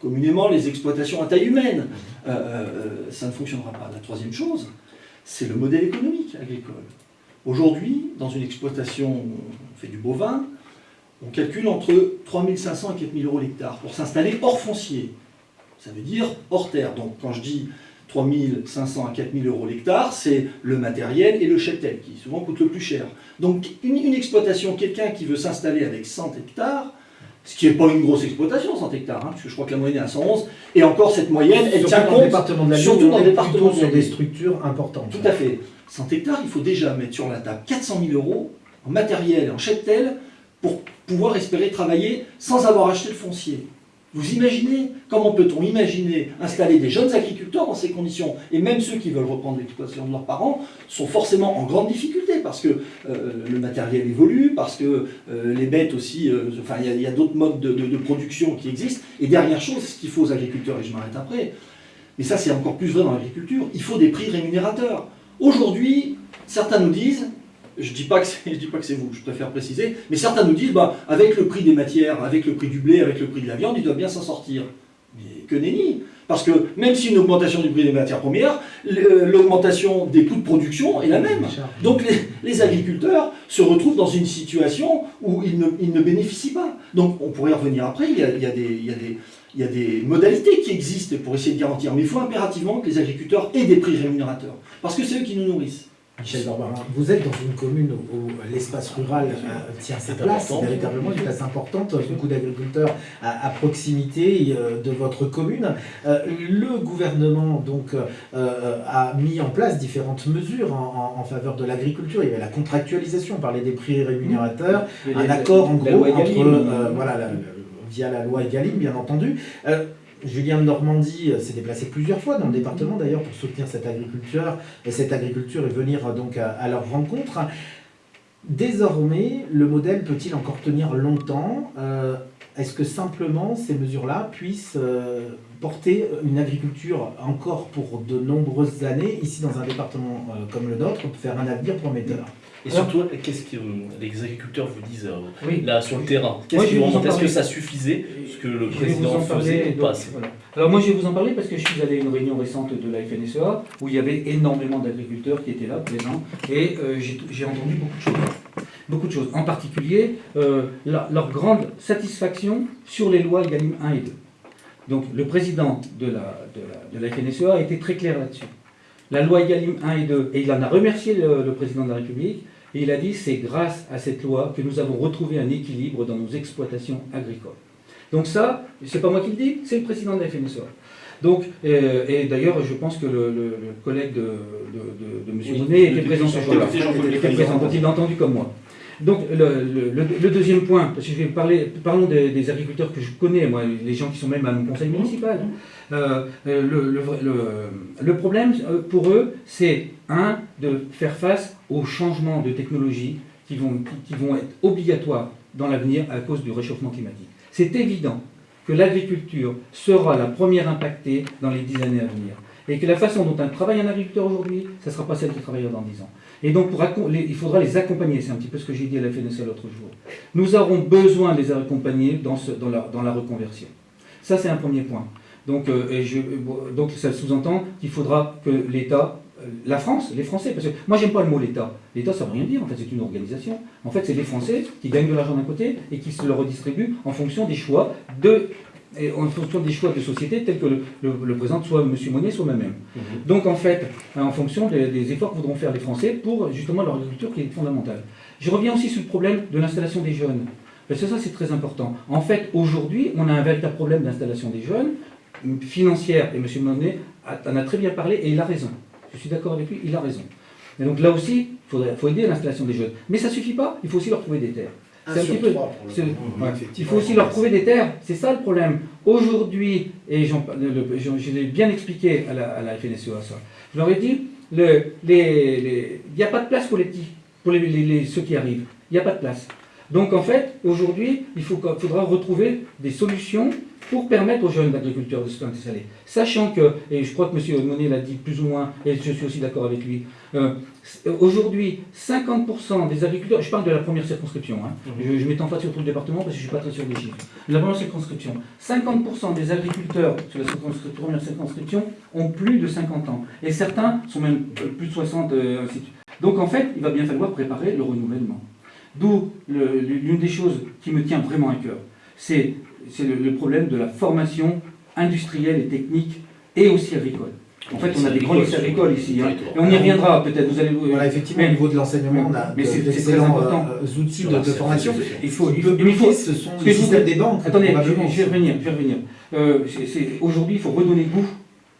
communément les exploitations à taille humaine, euh, euh, ça ne fonctionnera pas. La troisième chose, c'est le modèle économique agricole. Aujourd'hui, dans une exploitation, on fait du bovin, on calcule entre 3500 et 4000 euros l'hectare pour s'installer hors foncier. Ça veut dire hors terre. Donc quand je dis 3500 à 4000 euros l'hectare, c'est le matériel et le cheptel qui souvent coûtent le plus cher. Donc une, une exploitation, quelqu'un qui veut s'installer avec 100 hectares, ce qui n'est pas une grosse exploitation, 100 hectares, hein, parce que je crois que la moyenne est à 111, et encore cette moyenne, elle
Surtout
tient
dans le
compte,
département de la
surtout dans le département
sur des structures importantes.
Tout à fait. 100 hectares, il faut déjà mettre sur la table 400 000 euros en matériel, en cheptel, pour pouvoir espérer travailler sans avoir acheté le foncier. Vous imaginez Comment peut-on imaginer installer des jeunes agriculteurs dans ces conditions? Et même ceux qui veulent reprendre l'exploitation de leurs parents sont forcément en grande difficulté parce que euh, le matériel évolue, parce que euh, les bêtes aussi, euh, enfin il y a- d'autres modes de, de- de production qui existent. Et dernière chose, ce qu'il faut aux agriculteurs, et je m'arrête après, mais ça c'est encore plus vrai dans l'agriculture, il faut des prix rémunérateurs. Aujourd'hui, certains nous disent, je ne dis pas que c'est vous, je préfère préciser, mais certains nous disent, bah, avec le prix des matières, avec le prix du blé, avec le prix de la viande, ils doivent bien s'en sortir. Mais que nenni Parce que même si une augmentation du prix des matières premières, le- l'augmentation des coûts de production est la même. Donc les, les agriculteurs se retrouvent dans une situation où ils ne, ils ne bénéficient pas. Donc on pourrait y revenir après, il y a, il y a des, il y a des- il y a des modalités qui existent pour essayer de garantir, mais il faut impérativement que les agriculteurs aient des prix rémunérateurs, parce que c'est eux qui nous nourrissent.
Michel Barbarin, vous êtes dans une commune où l'espace rural euh, tient sa place, véritablement une place importante, beaucoup d'agriculteurs à, à proximité euh, de votre commune. Euh, le gouvernement donc euh, a mis en place différentes mesures en, en- en faveur de l'agriculture. Il y avait la contractualisation, on parlait des prix rémunérateurs, un accord en gros entre, euh, voilà, la- la- via la loi Egalim, bien entendu. Euh, Julien de Normandie euh, s'est déplacé plusieurs fois dans le département d'ailleurs pour soutenir cette agriculture et cette agriculture et venir euh, donc à, leur rencontre. Désormais, le modèle peut-il encore tenir longtemps? Est-ce que simplement ces mesures-là puissent porter une agriculture encore pour de nombreuses années, ici dans un département comme le nôtre, faire un avenir prometteur?
Et surtout, qu'est-ce que euh, les agriculteurs vous disent euh,
Oui.
là sur le terrain? Qu'est-ce qu'ils vous Est-ce que ça suffisait ce que le
Je
président
parler,
faisait ou pas?
voilà. Alors moi je vais vous en parler parce que je suis allé à une réunion récente de la FNSEA où il y avait énormément d'agriculteurs qui étaient là, présents, et euh, j'ai entendu beaucoup de choses. Beaucoup de choses. En particulier, euh, la- leur grande satisfaction sur les lois Egalim 1 et 2. Donc le président de la, de la, de la FNSEA a été très clair là-dessus. La loi Egalim 1 et 2, et il en a remercié le, le président de la République, et il a dit c'est grâce à cette loi que nous avons retrouvé un équilibre dans nos exploitations agricoles. Donc ça, c'est pas moi qui le dis, c'est le président de la FNSEA. Donc, euh, et d'ailleurs, je pense que le, le- le collègue de, de, de, de M. Était présent ce jour-là. Était présent, donc il l'a entendu comme moi. Donc, le, le- le- le deuxième point, parce que je vais parler, parlons des, des agriculteurs que je connais, moi, les gens qui sont même à mon conseil municipal. Euh, euh, le, problème euh, pour eux, c'est, un, de faire face aux changements de technologie qui vont, qui- qui vont être obligatoires dans l'avenir à cause du réchauffement climatique. C'est évident que l'agriculture sera la première impactée dans les dix années à venir. Et que la façon dont un travaille un agriculteur aujourd'hui, ça ne sera pas celle du travailleur dans 10 ans. Et donc, il faudra les accompagner. C'est un petit peu ce que j'ai dit à la FNSA l'autre jour. Nous aurons besoin de les accompagner dans, la, reconversion. Ça, c'est un premier point. Donc, euh, euh, ça sous-entend qu'il faudra que l'État, euh, la France, les Français, parce que moi, j'aime pas le mot l'État. L'État, ça veut rien dire. En fait, c'est une organisation. En fait, c'est les Français qui gagnent de l'argent d'un côté et qui se le redistribuent en fonction des choix de et en fonction des choix de société tels que le, le- le présente soit M. Monet, soit moi-même.
Mhm.
Donc en fait, en fonction des, des efforts que voudront faire les Français pour justement leur agriculture qui est fondamentale. Je reviens aussi sur le problème de l'installation des jeunes. Parce que ça, c'est très important. En fait, aujourd'hui, on a un véritable problème d'installation des jeunes, financière, et M. Monet a- en a très bien parlé, et il a raison. Je suis d'accord avec lui, il a raison. Et donc là aussi, il faut aider à l'installation des jeunes. Mais ça ne suffit pas, il faut aussi leur trouver des terres. Un petit peu- ouais. Il faut aussi leur trouver des terres, c'est ça le problème. Aujourd'hui, et le- je l'ai bien expliqué à la, à la FNSEA ça, je leur ai dit, le- les- les- il n'y a pas de place pour les petits, pour les, les- les- ceux qui arrivent. Il n'y a pas de place. Donc en fait, aujourd'hui, il faut, faudra retrouver des solutions pour permettre aux jeunes agriculteurs de se installer. Sachant que, et je crois que M. Monet l'a dit plus ou moins, et je suis aussi d'accord avec lui, euh, aujourd'hui, 50% des agriculteurs, je parle de la première circonscription, hein, je ne m'étends pas sur tout le département parce que je ne suis pas très sûr des chiffres. La première circonscription, 50% des agriculteurs sur la circonscription- première circonscription ont plus de 50 ans. Et certains sont même euh, plus de 60, euh, ainsi de suite. Donc en fait, il va bien falloir préparer le renouvellement. D'où l'une des choses qui me tient vraiment à cœur, c'est le, problème de la formation industrielle et technique et aussi agricole. En fait, on a des grands lycées agricoles ici. Hein. Et on y reviendra peut-être. Vous allez.
Voilà, effectivement, au niveau de l'enseignement, on a d'excellents euh, outils de, formation.
Il faut. Il
faut, ce sont les systèmes des banques.
Attendez, je, vais revenir. Je vais revenir. Euh, Aujourd'hui, il faut redonner goût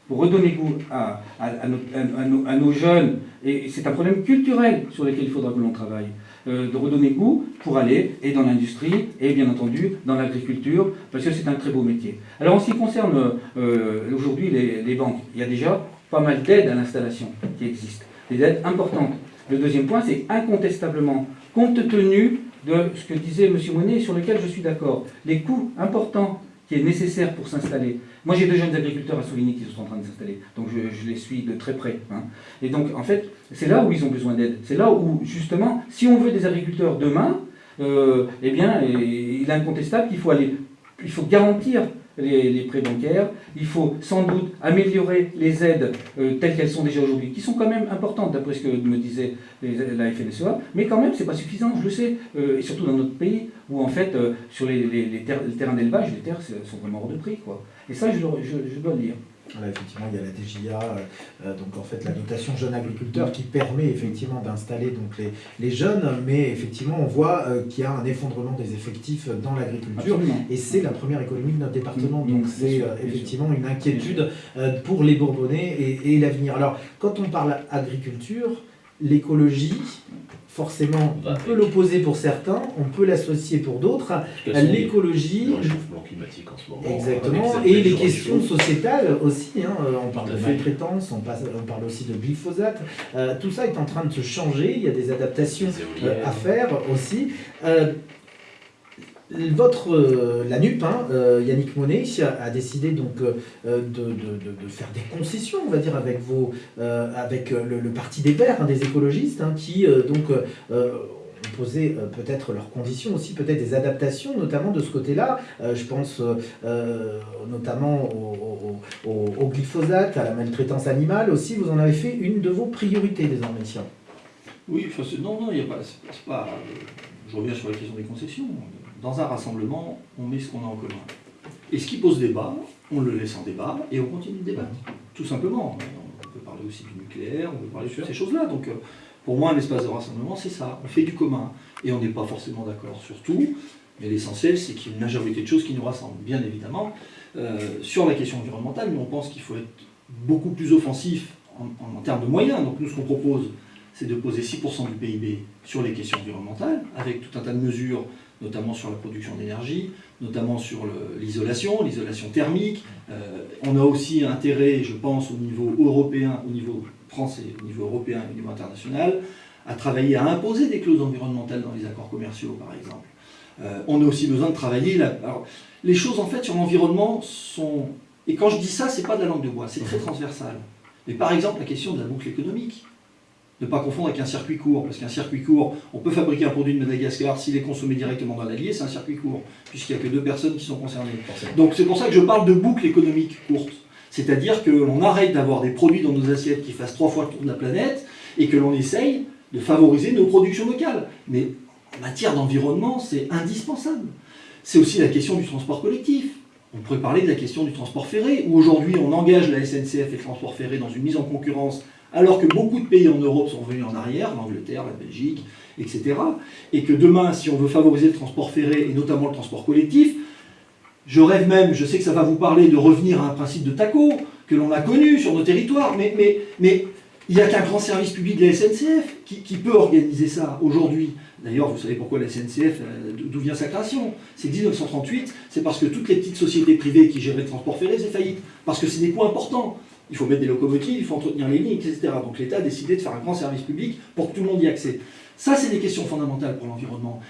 pour redonner goût à, à, nos, jeunes, et c'est un problème culturel sur lequel il faudra que l'on travaille, euh, de redonner goût pour aller et dans l'industrie et bien entendu dans l'agriculture, parce que c'est un très beau métier. Alors en ce qui concerne euh, aujourd'hui les, banques, il y a déjà pas mal d'aides à l'installation qui existent, des aides importantes. Le deuxième point, c'est incontestablement, compte tenu de ce que disait M. Monet, sur lequel je suis d'accord, les coûts importants qui est nécessaire pour s'installer. Moi, j'ai deux jeunes agriculteurs à souligner qui sont en train de s'installer, donc je, les suis de très près. Hein. Et donc, en fait, c'est là où ils ont besoin d'aide. C'est là où, justement, si on veut des agriculteurs demain, euh, eh bien, il est incontestable qu'il faut aller, il faut garantir les, prêts bancaires. Il faut sans doute améliorer les aides euh, telles qu'elles sont déjà aujourd'hui, qui sont quand même importantes d'après ce que me disait la FNSEA, mais quand même c'est pas suffisant, je le sais, euh, et surtout dans notre pays où en fait sur les, terrains d'élevage, les terres sont vraiment hors de prix. Quoi. Et ça je, je dois le dire.
Effectivement, il y a la DGA, euh, euh, donc en fait la dotation jeune agriculteur qui permet effectivement d'installer donc les, les, jeunes, mais effectivement on voit euh, qu'il y a un effondrement des effectifs dans l'agriculture. Et c'est la première économie de notre département, mmh, donc c'est effectivement une inquiétude pour les Bourbonnais et, et l'avenir. Alors quand on parle agriculture, l'écologie, forcément, on peut l'opposer pour certains, on peut l'associer pour d'autres. L'écologie.
Le réchauffement climatique en ce moment.
Exactement. Et les questions sociétales aussi. Hein. On parle de sous-traitance, on, parle aussi de glyphosate. Euh, tout ça est en train de se changer. Il y a des adaptations euh, à faire aussi. Euh, votre, euh, la NUP, hein, euh, Yannick Monet, a, décidé donc euh, de, faire des concessions, on va dire, avec, le, Parti des Verts, hein, des écologistes, hein, qui ont posé peut-être leurs conditions aussi, peut-être des adaptations, notamment de ce côté-là. je pense notamment au, glyphosate, à la maltraitance animale aussi. Vous en avez fait une de vos priorités désormais.
Oui, non, non, il n'y a pas. je reviens sur la question des concessions dans un rassemblement, on met ce qu'on a en commun. Et ce qui pose débat, on le laisse en débat et on continue de débattre. Tout simplement. On peut parler aussi du nucléaire, on peut parler de ces choses-là. Donc, euh, pour moi, un espace de rassemblement, c'est ça. On fait du commun. Et on n'est pas forcément d'accord sur tout. Mais l'essentiel, c'est qu'il y a une majorité de choses qui nous rassemblent, bien évidemment. Euh, sur la question environnementale, mais on pense qu'il faut être beaucoup plus offensif en, en termes de moyens. Donc, nous, ce qu'on propose, c'est de poser 6% du PIB sur les questions environnementales, avec tout un tas de mesures notamment sur la production d'énergie, notamment sur l'isolation, l'isolation thermique. Euh, on a aussi intérêt, je pense, au niveau européen, au niveau français, au niveau européen et au niveau international, à travailler à imposer des clauses environnementales dans les accords commerciaux, par exemple. Euh, on a aussi besoin de travailler... Alors, les choses, en fait, sur l'environnement sont... Et quand je dis ça, c'est pas de la langue de bois, c'est très transversal. Mais par exemple, la question de la boucle économique. Ne pas confondre avec un circuit court, parce qu'un circuit court, on peut fabriquer un produit de Madagascar, s'il est consommé directement dans l'allié, c'est un circuit court, puisqu'il n'y a que deux personnes qui sont concernées. Donc c'est pour ça que je parle de boucle économique courte. C'est-à-dire que l'on arrête d'avoir des produits dans nos assiettes qui fassent trois fois le tour de la planète, et que l'on essaye de favoriser nos productions locales. Mais en matière d'environnement, c'est indispensable. C'est aussi la question du transport collectif. On pourrait parler de la question du transport ferré, où aujourd'hui on engage la SNCF et le transport ferré dans une mise en concurrence alors que beaucoup de pays en Europe sont venus en arrière, l'Angleterre, la Belgique, etc. Et que demain, si on veut favoriser le transport ferré, et notamment le transport collectif, je rêve même, je sais que ça va vous parler de revenir à un principe de TACO, que l'on a connu sur nos territoires, mais il n'y a qu'un grand service public de la SNCF qui, peut organiser ça aujourd'hui. D'ailleurs, vous savez pourquoi la SNCF, euh, d'où vient sa création? C'est 1938, c'est parce que toutes les petites sociétés privées qui géraient le transport ferré, c'est faillite. Parce que c'est des coûts importants il faut mettre des locomotives, il faut entretenir les lignes, etc. Donc l'État a décidé de faire un grand service public pour que tout le monde y accède. Ça, c'est des questions fondamentales pour l'environnement.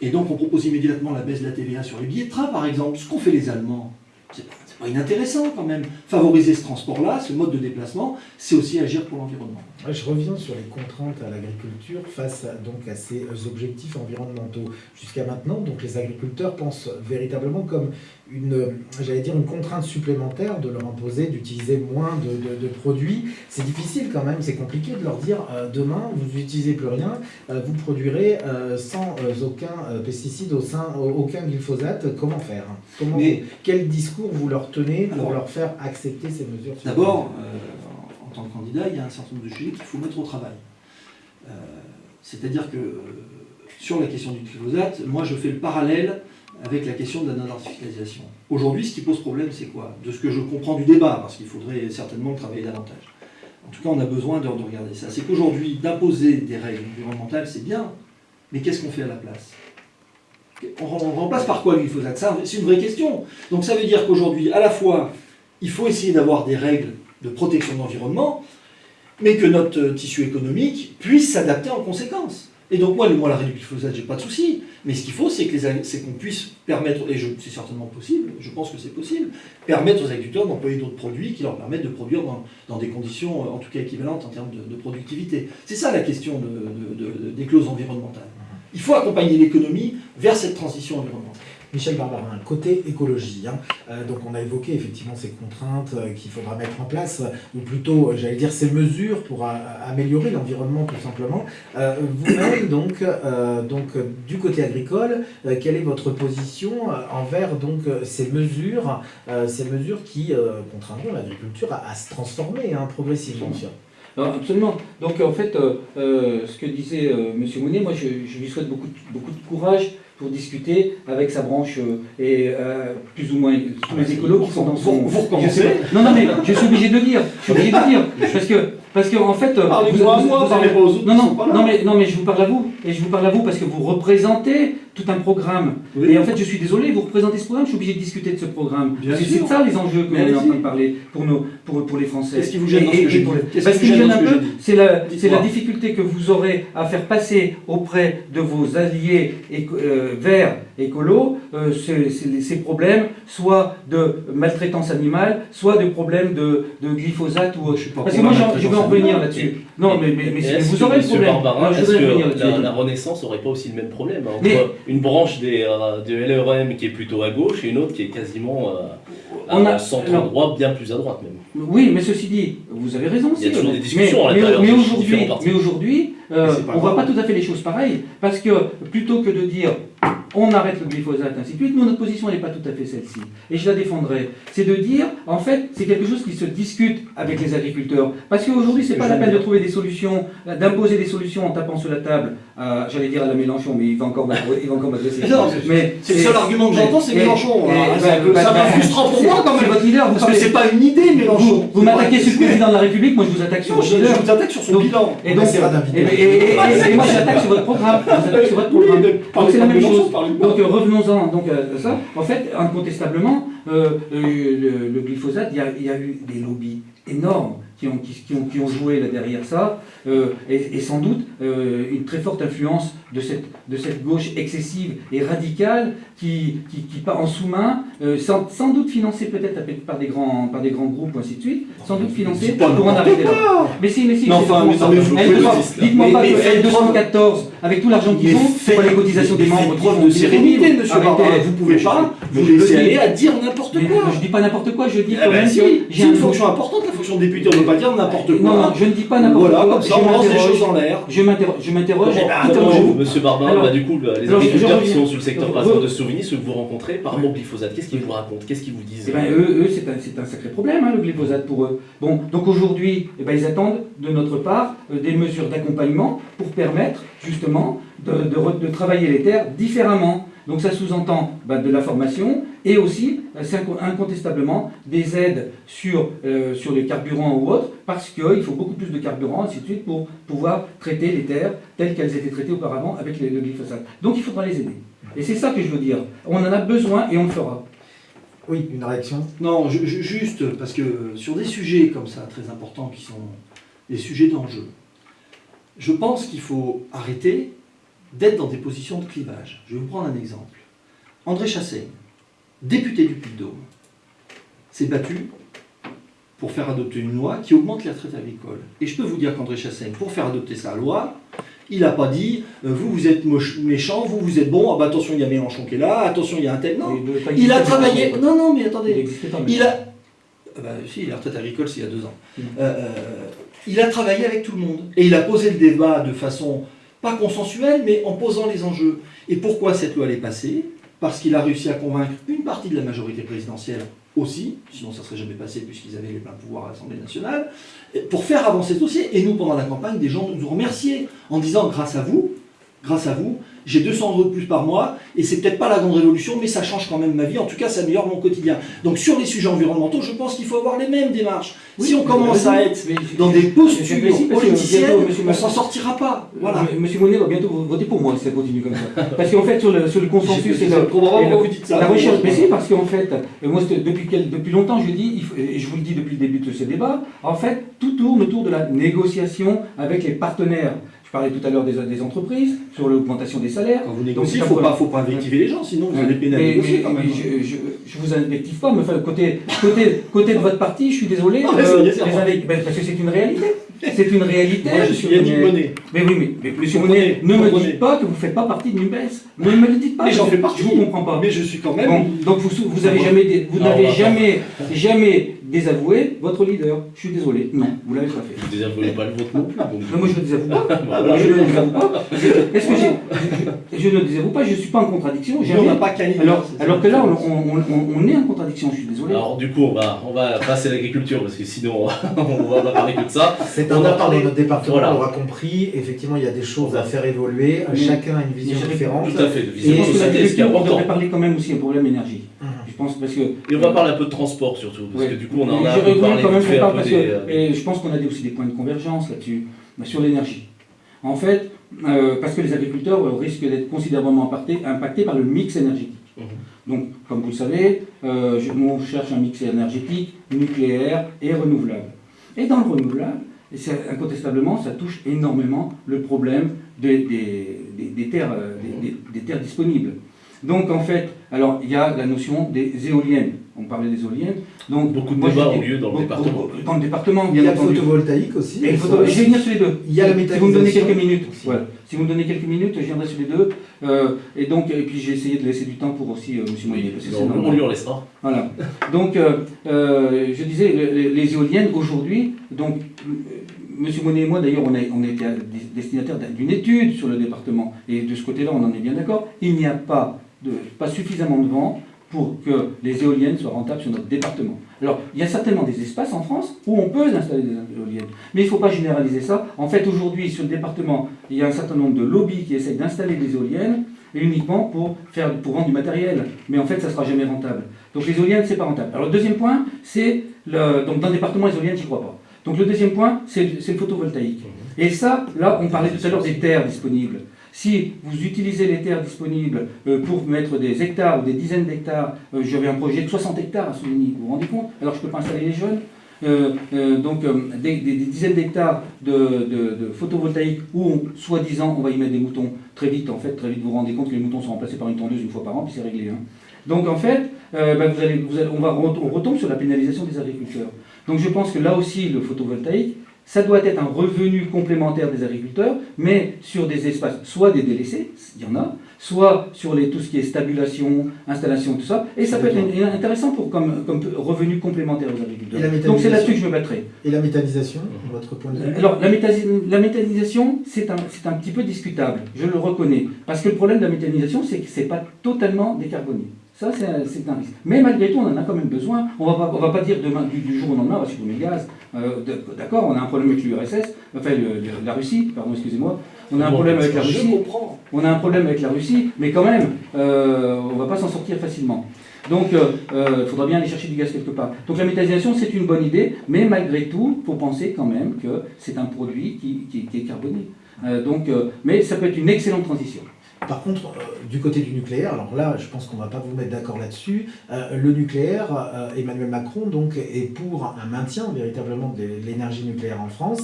Et donc on propose immédiatement la baisse de la TVA sur les billets de train, par exemple, ce qu'ont fait les Allemands. c'est pas inintéressant quand même. Favoriser ce transport-là, ce mode de déplacement, c'est aussi agir pour l'environnement.
Je reviens sur les contraintes à l'agriculture face à, donc, à ces objectifs environnementaux. Jusqu'à maintenant, donc, les agriculteurs pensent véritablement comme une, j'allais dire, une contrainte supplémentaire de leur imposer d'utiliser moins de, de, produits. C'est difficile quand même, c'est compliqué de leur dire euh, demain, vous n'utilisez plus rien, euh, vous produirez euh, sans aucun pesticide, au sein, aucun glyphosate. Comment faire? Comment Mais, Quel discours vous leur tenez pour leur faire accepter ces mesures
D'abord, en tant que candidat, il y a un certain nombre de sujets qu'il faut mettre au travail. C'est-à-dire que sur la question du glyphosate, moi je fais le parallèle avec la question de la non-artificialisation. Aujourd'hui, ce qui pose problème, c'est quoi? De ce que je comprends du débat, parce qu'il faudrait certainement le travailler davantage. En tout cas, on a besoin de, regarder ça. C'est qu'aujourd'hui, d'imposer des règles environnementales, c'est bien, mais qu'est-ce qu'on fait à la place? On, remplace par quoi le glyphosate C'est une vraie question. Donc ça veut dire qu'aujourd'hui, à la fois, il faut essayer d'avoir des règles de protection de l'environnement, mais que notre tissu économique puisse s'adapter en conséquence. Et donc moi, le, moi la réduction du glyphosate, j'ai pas de souci. Mais ce qu'il faut, c'est qu'on puisse permettre, et c'est certainement possible, je pense que c'est possible, permettre aux agriculteurs d'employer d'autres produits qui leur permettent de produire dans, des conditions, en tout cas équivalentes en termes de, productivité. C'est ça la question des clauses environnementales. Il faut accompagner l'économie vers cette transition environnementale.
Michel Barbarin, côté écologie, hein. euh, donc on a évoqué effectivement ces contraintes euh, qu'il faudra mettre en place, ou plutôt, euh, j'allais dire, ces mesures pour améliorer l'environnement tout simplement. Vous-même, donc, donc, du côté agricole, quelle est votre position envers ces mesures, ces mesures qui contraindront l'agriculture à, se transformer hein, progressivement
absolument. Donc en fait, ce que disait M. Mounier, moi je, je, lui souhaite beaucoup, beaucoup de courage pour discuter avec sa branche euh, et euh, plus ou moins tous les écolos qui sont dans son...
Vous recommencez
Non, non, mais je suis obligé de le dire. Je suis obligé de le dire. Parce que, parce que en fait...
Parlez-moi moi, parlez pas aux autres.
Non, non, non, mais, non, mais je vous parle à vous. Et je vous parle à vous parce que vous représentez tout un programme. Et en fait, je suis désolé, vous représentez ce programme, je suis obligé de discuter de ce programme. Parce que c'est ça les enjeux que l'on est en train de parler pour, nos, pour, pour les Français.
Qu'est-ce qui vous gêne dans ce que je
Parce qu'il gêne un peu, c'est la, la difficulté que vous aurez à faire passer auprès de vos alliés euh, verts écolo, euh, ces, problèmes, soit de maltraitance animale, soit de problèmes de, glyphosate ou autre. Parce que moi, je vais en revenir là-dessus.
Non, mais, mais, vous aurez le problème. Est-ce que la, Renaissance n'aurait pas aussi le même problème hein, entre une branche des, euh, de LRM qui est plutôt à gauche et une autre qui est quasiment euh, à centre droit, bien plus à droite même.
Oui, mais ceci dit, vous avez raison.
Il y a toujours des discussions mais,
à l'intérieur Mais aujourd'hui, on ne voit pas tout à fait les choses pareilles. Parce que plutôt que de dire on arrête le glyphosate, ainsi de suite. notre position n'est pas tout à fait celle-ci. Et je la défendrai. C'est de dire, en fait, c'est quelque chose qui se discute avec les agriculteurs. Parce qu'aujourd'hui, ce n'est pas la peine de trouver des solutions, d'imposer des solutions en tapant sur la table, j'allais dire à la Mélenchon, mais il va encore m'adresser.
mais c'est le seul argument que j'entends, c'est Mélenchon. Bah, ça va frustrant pour moi quand même. Votre leader, parce que c'est pas une idée, Mélenchon.
Vous, m'attaquez sur le président de la République, moi je vous attaque sur votre leader.
Je vous attaque sur son bilan.
Et donc, et moi j'attaque sur votre programme. Donc c'est la même chose. Donc euh, revenons-en donc, à ça. En fait, incontestablement, euh, le, le, glyphosate, il y, a, eu des lobbies énormes qui ont, qui, ont, qui ont, joué là derrière ça, euh, et, sans doute une très forte influence de cette, de cette gauche excessive et radicale qui, qui, qui part en sous-main, sans, sans, doute financée peut-être par des grands par des grands groupes, ainsi de suite, sans doute financée pour en arriver là. Mais si, mais si, dites-moi pas que L214, avec tout l'argent qu'ils ont, pour les cotisations des membres,
preuve de sérénité, monsieur Vous pouvez pas vous laisser aller à dire n'importe quoi.
Je dis pas n'importe quoi, je dis
quand même j'ai une fonction importante, la fonction de député, on ne peut pas dire n'importe quoi.
Non, non, je ne dis pas n'importe quoi.
Voilà, comme ça on lance des choses en l'air.
Je m'interroge.
Monsieur Barbarin, du coup, les agriculteurs qui sont sur le secteur par exemple de Souvigny, ceux que vous rencontrez par rapport au glyphosate, qu'est-ce qu'ils vous racontent? Qu'est-ce qu'ils vous disent?
Eh ben, Eux, c'est un sacré problème, hein, le glyphosate pour eux. Bon, donc aujourd'hui, eh ben, ils attendent de notre part euh, des mesures d'accompagnement pour permettre justement de travailler les terres différemment. Donc ça sous-entend bah, de la formation et aussi, euh, incontestablement, des aides sur, euh, sur les carburants ou autres, parce qu'il faut beaucoup plus de carburant, ainsi de suite, pour pouvoir traiter les terres telles qu'elles étaient traitées auparavant avec le glyphosate. Donc il faudra les aider. Et c'est ça que je veux dire. On en a besoin et on le fera.
Oui, une réaction?
Non, juste parce que sur des sujets comme ça, très importants, qui sont des sujets d'enjeu, je pense qu'il faut arrêter d'être dans des positions de clivage. Je vais vous prendre un exemple. André Chassaigne, député du Puy-de-Dôme, s'est battu pour faire adopter une loi qui augmente les retraites agricoles. Et je peux vous dire qu'André Chassaigne, pour faire adopter sa loi, il n'a pas dit euh, vous, vous êtes méchant, vous, vous êtes bon, ah bah, attention, il y a Mélenchon qui est là, attention, il y a un tel. Non, il a travaillé. Non, non, mais attendez.
n'existait pas. mais-
Il a. Ah bah, si, la retraite agricole, c'est il y a deux ans.
Mm.
Euh, euh, il a travaillé avec tout le monde. Et il a posé le débat de façon pas consensuelle, mais en posant les enjeux. Et pourquoi cette loi est passée? Parce qu'il a réussi à convaincre une partie de la majorité présidentielle aussi, sinon ça ne serait jamais passé puisqu'ils avaient les pleins pouvoirs à l'Assemblée nationale, pour faire avancer ce dossier. Et nous, pendant la campagne, des gens nous ont remerciés en disant grâce à vous, grâce à vous, j'ai 200 euros de plus par mois, et c'est peut-être pas la grande révolution, mais ça change quand même ma vie, en tout cas ça améliore mon quotidien. Donc sur les sujets environnementaux, je pense qu'il faut avoir les mêmes démarches. si on commence à être dans des postures politiciennes, on s'en sortira pas. Voilà.
Monsieur Monet va bientôt voter pour moi si ça continue comme ça. Parce qu'en fait, sur le, sur le consensus et la recherche, mais si, parce qu'en fait, euh, moi, depuis, depuis longtemps, je dis, et je vous le dis depuis le début de ce débat, en fait, tout tourne autour de la négociation avec les partenaires. Je parlais tout à l'heure des, des entreprises, sur l'augmentation des salaires.
Quand vous
Donc,
négociez, il ne faut pas, faut pas invectiver les gens, sinon vous allez peiner à
Mais-
négocier
mais-
quand même.
mais je, je, je vous invective pas, mais enfin, côté, côté, côté de votre parti, je suis désolé.
Ah,
les invec- ben, parce que c'est une réalité. C'est une réalité.
Moi, je suis Yannick
Monet.
Monet.
Mais oui, mais, mais monsieur
Comprenez,
Monet, ne me dites pas que vous ne faites pas partie de NUPES. Ne me le dites pas.
Mais j'en
je-
fais partie.
Je vous comprends pas.
Mais je suis quand même.
Bon, donc vous, vous avez
Non,
jamais, vous n'avez jamais, jamais désavoué votre leader. Je suis désolé. Non, vous l'avez pas fait.
Vous désavouez pas le vôtre non plus.
Non, moi je ne désavoue pas.
Voilà.
Je ne désavoue pas. Je- Est-ce que j'ai, je, ne désavoue pas. Je ne suis pas en contradiction.
on
Jamais.
n'a pas
Alors, alors que là, on, on, on- on est en contradiction. Je suis désolé.
Alors du coup, on va, on va passer à l'agriculture parce que sinon on va, on va pas parler que de ça.
C'est
On
un
a parlé-
dans notre département,
Voilà.
on l'aura compris. Effectivement, il y a des choses à faire évoluer. Chacun a une vision différente.
Tout à fait, de
je
vision
pense que
société, ce qui est
l'agriculture, on parler quand même aussi un problème énergie. Je pense parce que.
Et on va parler un peu de transport surtout, parce
Ouais.
que du coup on en a un peu
voulu
parlé
quand même
vite fait
qu'on
un
parle
peu
parce
des...
que, et je pense qu'on a aussi des points de convergence là-dessus, mais sur l'énergie. En fait, euh, parce que les agriculteurs euh, risquent d'être considérablement impactés, par le mix énergétique.
Mhm.
Donc, comme vous le savez, euh, on cherche un mix énergétique nucléaire et renouvelable. Et dans le renouvelable, et incontestablement, ça touche énormément le problème des, des- des- des terres, euh, terres disponibles. Donc en fait, alors il y a la notion des éoliennes. On parlait des éoliennes. Donc
Beaucoup de
moi,
débats ont lieu dans le département.
Dans le département,
Il y
bien
a le
entendu.
photovoltaïque aussi.
Et je vais venir sur les deux.
Il y a la
Si vous me donnez quelques
méthanisation
minutes, voilà. Si vous me donnez quelques minutes, je viendrai sur les deux. Euh, et donc, et puis j'ai essayé de laisser du temps pour aussi euh, Monsieur Moyer.
on, lui en laissera.
Voilà. Donc, euh, euh, je disais, les, éoliennes aujourd'hui, donc, Monsieur Monet et moi, d'ailleurs, on a, on a été des- destinataires d'une étude sur le département, et de ce côté-là, on en est bien d'accord. Il n'y a pas, pas suffisamment de vent pour que les éoliennes soient rentables sur notre département. Alors, il y a certainement des espaces en France où on peut installer des éoliennes, mais il ne faut pas généraliser ça. En fait, aujourd'hui, sur le département, il y a un certain nombre de lobbies qui essayent d'installer des éoliennes uniquement pour, faire, pour vendre du matériel. Mais en fait, ça ne sera jamais rentable. Donc les éoliennes, c'est pas rentable. Alors le deuxième point, c'est donc dans le département, les éoliennes, j'y crois pas. Donc le deuxième point, c'est le photovoltaïque. Et ça, là, on parlait tout à l'heure des terres disponibles. Si vous utilisez les terres disponibles euh, pour mettre des hectares ou des dizaines d'hectares, euh, j'avais un projet de 60 hectares à Soligny, vous vous rendez compte Alors je ne peux pas installer les jeunes. Euh, donc des, dizaines d'hectares de, de- photovoltaïque où, soi-disant, on va y mettre des moutons très vite. En fait, vous vous rendez compte que les moutons sont remplacés par une tondeuse une fois par an, puis c'est réglé. hein. Donc en fait, allez- on, on retombe sur la pénalisation des agriculteurs. Donc je pense que là aussi, le photovoltaïque, ça doit être un revenu complémentaire des agriculteurs, mais sur des espaces, soit des délaissés, il y en a, soit sur les, tout ce qui est stabulation, installation, tout ça. Et ça peut être in- intéressant pour, comme, comme revenu complémentaire aux agriculteurs. Donc c'est là-dessus que je me battrai.
Et la méthanisation, votre point de vue
Alors, la, méthanisation, c'est un, c'est un petit peu discutable, je le reconnais. Parce que le problème de la méthanisation, c'est que ce n'est pas totalement décarboné. Ça, c'est un, risque. Mais malgré tout, on en a quand même besoin. On va pas, on va pas dire demain, du, du jour au lendemain, on va supprimer le gaz. Euh, D'accord, on a un problème avec l'URSS, enfin le- le- la Russie, pardon, excusez-moi. On a un
Bon,
problème avec la
Je
Russie.
comprends.
On a un problème avec la Russie, mais quand même, euh, on ne va pas s'en sortir facilement. Donc, il faudra bien aller chercher du gaz quelque part. Donc, la méthanisation, c'est une bonne idée, mais malgré tout, il faut penser quand même que c'est un produit qui, qui- qui est carboné. Euh, donc, euh, mais ça peut être une excellente transition.
Par contre, euh, du côté du nucléaire, alors là, je pense qu'on ne va pas vous mettre d'accord là-dessus. euh, le nucléaire, euh, Emmanuel Macron donc est pour un maintien véritablement de l'énergie nucléaire en France.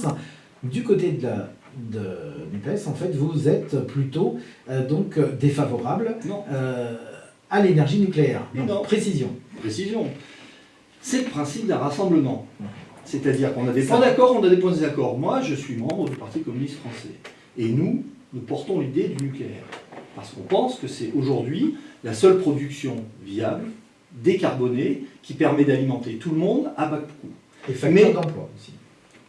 Du côté de la de NUPES, en fait, vous êtes plutôt donc défavorable
Non.
à l'énergie nucléaire. Donc,
Non.
précision.
Précision. c'est le principe d'un rassemblement. C'est-à-dire qu'on a des points d'accord, on a des points de désaccord. Moi, je suis membre du Parti communiste français. Et nous, nous portons l'idée du nucléaire. Parce qu'on pense que c'est aujourd'hui la seule production viable, décarbonée, qui permet d'alimenter tout le monde à bas coût.
Et facteur d'emploi aussi.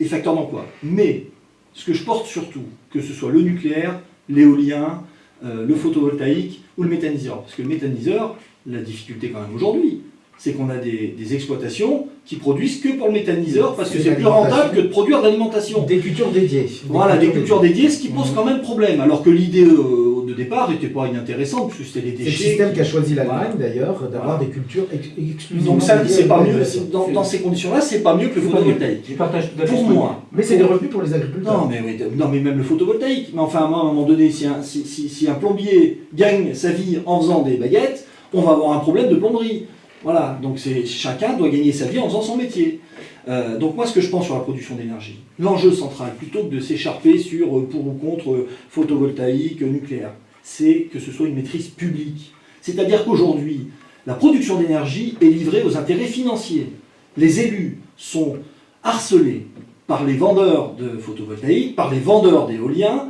Et facteur d'emploi. Mais ce que je porte surtout, que ce soit le nucléaire, l'éolien, euh, le photovoltaïque ou le méthaniseur. Parce que le méthaniseur, la difficulté quand même aujourd'hui, c'est qu'on a des, exploitations qui produisent que pour le méthaniseur parce que c'est plus rentable que de produire de l'alimentation.
Des cultures dédiées.
voilà, des cultures dédiées, ce qui pose quand même problème. Alors que l'idée euh, de départ n'était pas inintéressante, puisque c'était les déchets.
C'est le système qu'a choisi l'Allemagne d'ailleurs, d'avoir des cultures exclusivement.
Donc ça, c'est pas mieux. Dans, dans ces conditions-là, c'est pas mieux que le photovoltaïque.
Je partage tout à
fait. Pour moi.
Mais c'est des revenus pour les agriculteurs.
Non mais, non, mais même le photovoltaïque. Mais enfin, à un moment donné, si un, si, si un plombier gagne sa vie en faisant des baguettes, on va avoir un problème de plomberie. Voilà, donc chacun doit gagner sa vie en faisant son métier. Euh, donc moi, ce que je pense sur la production d'énergie, l'enjeu central, plutôt que de s'écharper sur euh, pour ou contre euh, photovoltaïque, nucléaire, c'est que ce soit une maîtrise publique. C'est-à-dire qu'aujourd'hui, la production d'énergie est livrée aux intérêts financiers. Les élus sont harcelés par les vendeurs de photovoltaïque, par les vendeurs d'éolien,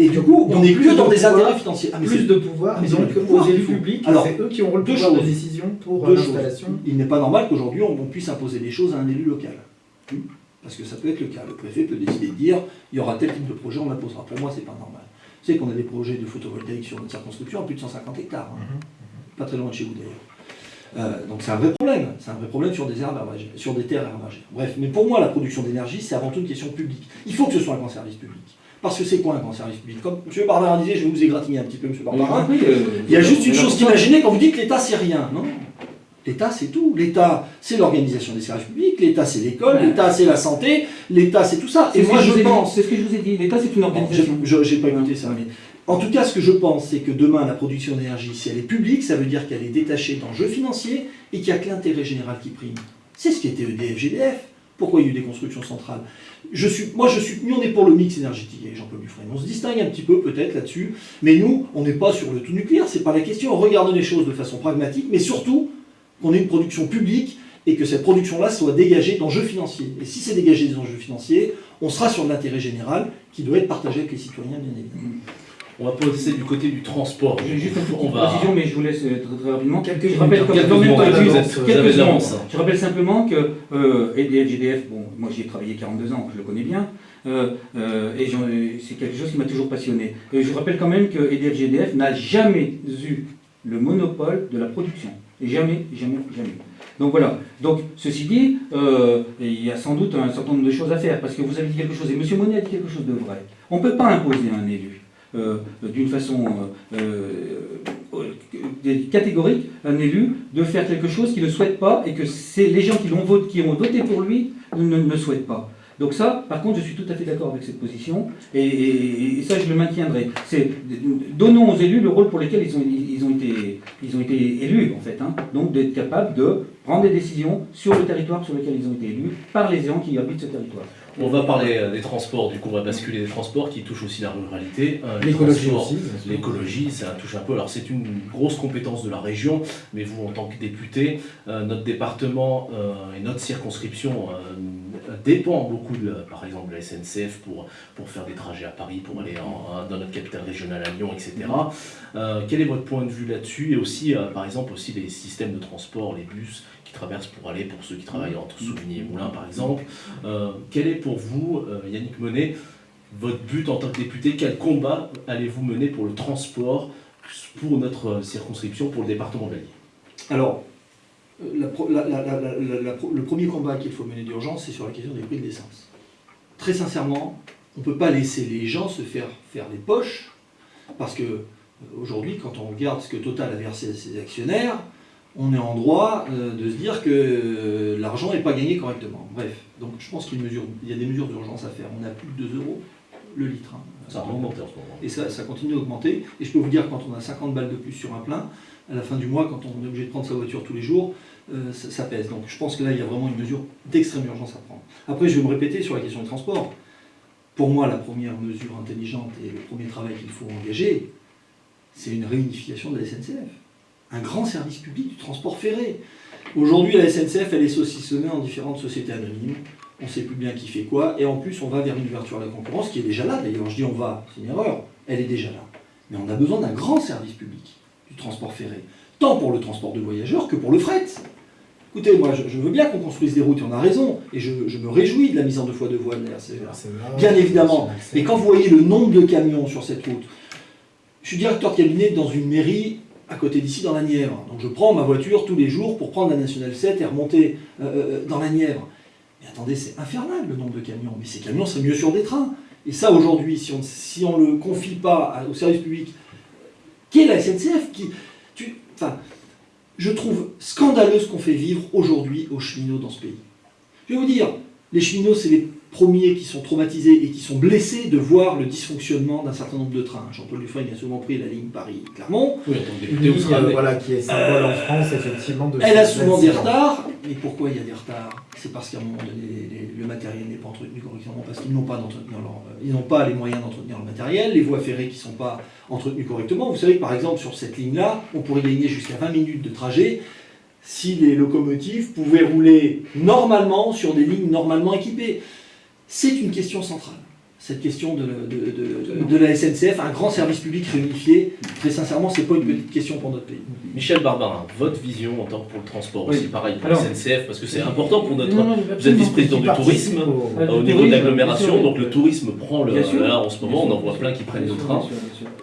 et du coup, on n'est plus dans des intérêts financiers.
Ah, plus de pouvoir, donc aux élus publics, c'est eux qui auront le pouvoir de décision pour l'installation.
Il n'est pas normal qu'aujourd'hui on, puisse imposer des choses à un élu local. Parce que ça peut être le cas. Le préfet peut décider de dire il y aura tel type de projet, on l'imposera. Pour moi, c'est pas normal. Vous savez qu'on a des projets de photovoltaïque sur notre circonscription à plus de 150 hectares. Hein. Mhm. Pas très loin de chez vous d'ailleurs. Euh, donc c'est un vrai problème, c'est un vrai problème sur des, herbes sur des terres herbagères. Bref, mais pour moi la production d'énergie c'est avant tout une question publique. Il faut que ce soit un grand service public. Parce que c'est quoi un service public Comme M. Barbarin disait, je vais vous égratigner un petit peu, M. Barbarin, euh, il y a juste une chose qu'imaginer quand vous dites que l'État c'est rien. Non L'État c'est tout. L'État c'est l'organisation des services publics, l'État c'est l'école, l'État c'est la santé, l'État c'est tout ça.
Et moi je pense... C'est ce que je vous ai dit, l'État c'est une organisation.
Je n'ai pas écouté ça, mais... En tout cas, ce que je pense, c'est que demain, la production d'énergie, si elle est publique, ça veut dire qu'elle est détachée d'enjeux financiers et qu'il n'y a que l'intérêt général qui prime. C'est ce qui était EDF, GDF. Pourquoi il y a eu des constructions centrales Moi, je suis, nous, on est pour le mix énergétique avec Jean-Paul Dufresne. On se distingue un petit peu, peut-être, là-dessus. Mais nous, on n'est pas sur le tout nucléaire, c'est pas la question. On regarde les choses de façon pragmatique, mais surtout qu'on ait une production publique et que cette production-là soit dégagée d'enjeux financiers. Et si c'est dégagé des enjeux financiers, on sera sur l'intérêt général qui doit être partagé avec les citoyens, bien évidemment.
On va passer du côté du transport.
J'ai juste une petite précision, mais je vous laisse euh, très, rapidement.
Quelques
je
rappelle,
quelques Je rappelle simplement que euh, GDF, bon, moi j'y ai travaillé 42 ans, je le connais bien, euh, euh, et c'est quelque chose qui m'a toujours passionné. Et je rappelle quand même que EDF GDF n'a jamais eu le monopole de la production. Jamais, jamais, jamais. Donc voilà. Donc, ceci dit, il y a sans doute un certain nombre de choses à faire, parce que vous avez dit quelque chose, et M. Monet a dit quelque chose de vrai. On ne peut pas imposer un élu. Euh, d'une façon euh, euh, catégorique un élu de faire quelque chose qu'il ne souhaite pas et que c'est les gens qui, l'ont voté, qui ont voté pour lui ne, ne souhaitent pas. Donc ça, par contre, je suis tout à fait d'accord avec cette position, et, ça, je le maintiendrai. C'est donnons aux élus le rôle pour lequel ils ont, ils ont, été, ils ont été élus, en fait. Hein. Donc d'être capables de prendre des décisions sur le territoire sur lequel ils ont été élus par les gens qui habitent ce territoire.
On va parler euh, des transports, du coup on va basculer des transports qui touchent aussi la ruralité.
Euh, l'écologie aussi.
L'écologie, ça touche un peu. Alors c'est une grosse compétence de la région, mais vous en tant que député, euh, notre département et notre circonscription dépend beaucoup, de, par exemple, de la SNCF pour, pour faire des trajets à Paris, pour aller dans notre capitale régionale à Lyon, etc. quel est votre point de vue là-dessus? Et aussi, par exemple, aussi les systèmes de transport, les bus traversent pour aller, pour ceux qui travaillent entre Souvigny et Moulins par exemple. Euh, quel est pour vous, euh, Yannick Monet, votre but en tant que député? Quel combat allez-vous mener pour le transport, pour notre circonscription, pour le département de l'Allier
Alors, le premier combat qu'il faut mener d'urgence, c'est sur la question des prix de l'essence. Très sincèrement, on ne peut pas laisser les gens se faire faire les poches, parce que euh, aujourd'hui, quand on regarde ce que Total a versé à ses actionnaires, on est en droit euh, de se dire que euh, l'argent n'est pas gagné correctement. Bref, donc je pense qu'il y a des mesures d'urgence à faire. On a plus de 2 euros le litre. Hein.
ça a augmenté en ce moment.
Et ça, continue d'augmenter. Et je peux vous dire, quand on a 50 balles de plus sur un plein, à la fin du mois, quand on est obligé de prendre sa voiture tous les jours, euh, ça, pèse. Donc je pense que là, il y a vraiment une mesure d'extrême urgence à prendre. Après, je vais me répéter sur la question du transport. Pour moi, la première mesure intelligente et le premier travail qu'il faut engager, c'est une réunification de la SNCF. un grand service public du transport ferré. Aujourd'hui, la SNCF, elle est saucissonnée en différentes sociétés anonymes. On ne sait plus bien qui fait quoi. Et en plus, on va vers une ouverture à la concurrence qui est déjà là. D'ailleurs, je dis on va, c'est une erreur. Elle est déjà là. Mais on a besoin d'un grand service public du transport ferré. Tant pour le transport de voyageurs que pour le fret. Écoutez, moi, je, veux bien qu'on construise des routes, et on a raison. Et je, me réjouis de la mise en deux fois de voies de la Bien évidemment. Mais quand vous voyez le nombre de camions sur cette route, je suis directeur de cabinet dans une mairie à côté d'ici dans la Nièvre. Donc je prends ma voiture tous les jours pour prendre la Nationale 7 et remonter euh, euh, dans la Nièvre. Mais attendez, c'est infernal le nombre de camions. Mais ces camions, c'est mieux sur des trains. Et ça, aujourd'hui, si on ne le confie pas au service public, qui est la SNCF qui, enfin, Je trouve scandaleux ce qu'on fait vivre aujourd'hui aux cheminots dans ce pays. Je vais vous dire, les cheminots, c'est les premiers qui sont traumatisés et qui sont blessés de voir le dysfonctionnement d'un certain nombre de trains. Jean-Paul Dufresne a souvent pris la ligne Paris-Clermont.
Oui, une euh, voilà, qui est symbole en France, effectivement. De
Elle a souvent des retards. Mais pourquoi il y a des retards? C'est parce qu'à un moment donné, le matériel n'est pas entretenu correctement, parce qu'ils n'ont pas, euh, ils n'ont pas les moyens d'entretenir le matériel, les voies ferrées qui ne sont pas entretenues correctement. Vous savez que par exemple, sur cette ligne-là, on pourrait gagner jusqu'à 20 minutes de trajet si les locomotives pouvaient rouler normalement sur des lignes normalement équipées. C'est une question centrale, cette question de, de, la SNCF, un grand service public réunifié. Très sincèrement, ce n'est pas une petite question pour notre pays.
Michel Barbarin, votre vision en tant que pour le transport aussi, pareil pour la SNCF, parce que c'est important pour notre... vous êtes vice-président du tourisme au, niveau de l'agglomération, donc le tourisme prend le... Là, en ce moment, on en voit plein qui prennent le train.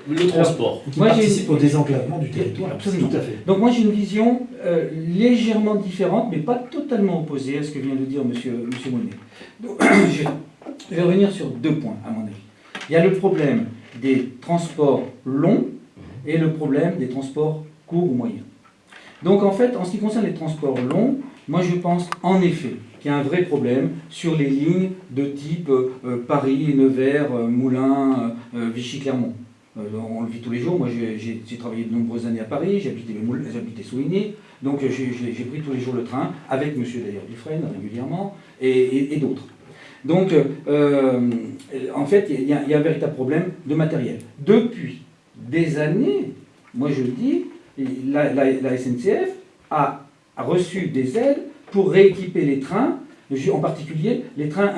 Le transport.
Qui moi, participe au désenclavement du territoire.
Absolument. Tout à fait. Donc moi, j'ai une vision euh, légèrement différente, mais pas totalement opposée à ce que vient de dire M. Monsieur, monsieur Monet. je vais revenir sur deux points, à mon avis. Il y a le problème des transports longs et le problème des transports courts ou moyens. Donc en fait, en ce qui concerne les transports longs, moi je pense en effet qu'il y a un vrai problème sur les lignes de type euh, Paris, Nevers, euh, Moulins, euh, Vichy-Clermont. On le vit tous les jours. Moi j'ai travaillé de nombreuses années à Paris, j'habitais Souigny, donc j'ai pris tous les jours le train, avec monsieur d'ailleurs Dufresne régulièrement, et, d'autres. Donc, euh, en fait, il y, a un véritable problème de matériel. Depuis des années, moi je le dis, la, SNCF a, reçu des aides pour rééquiper les trains, en particulier les trains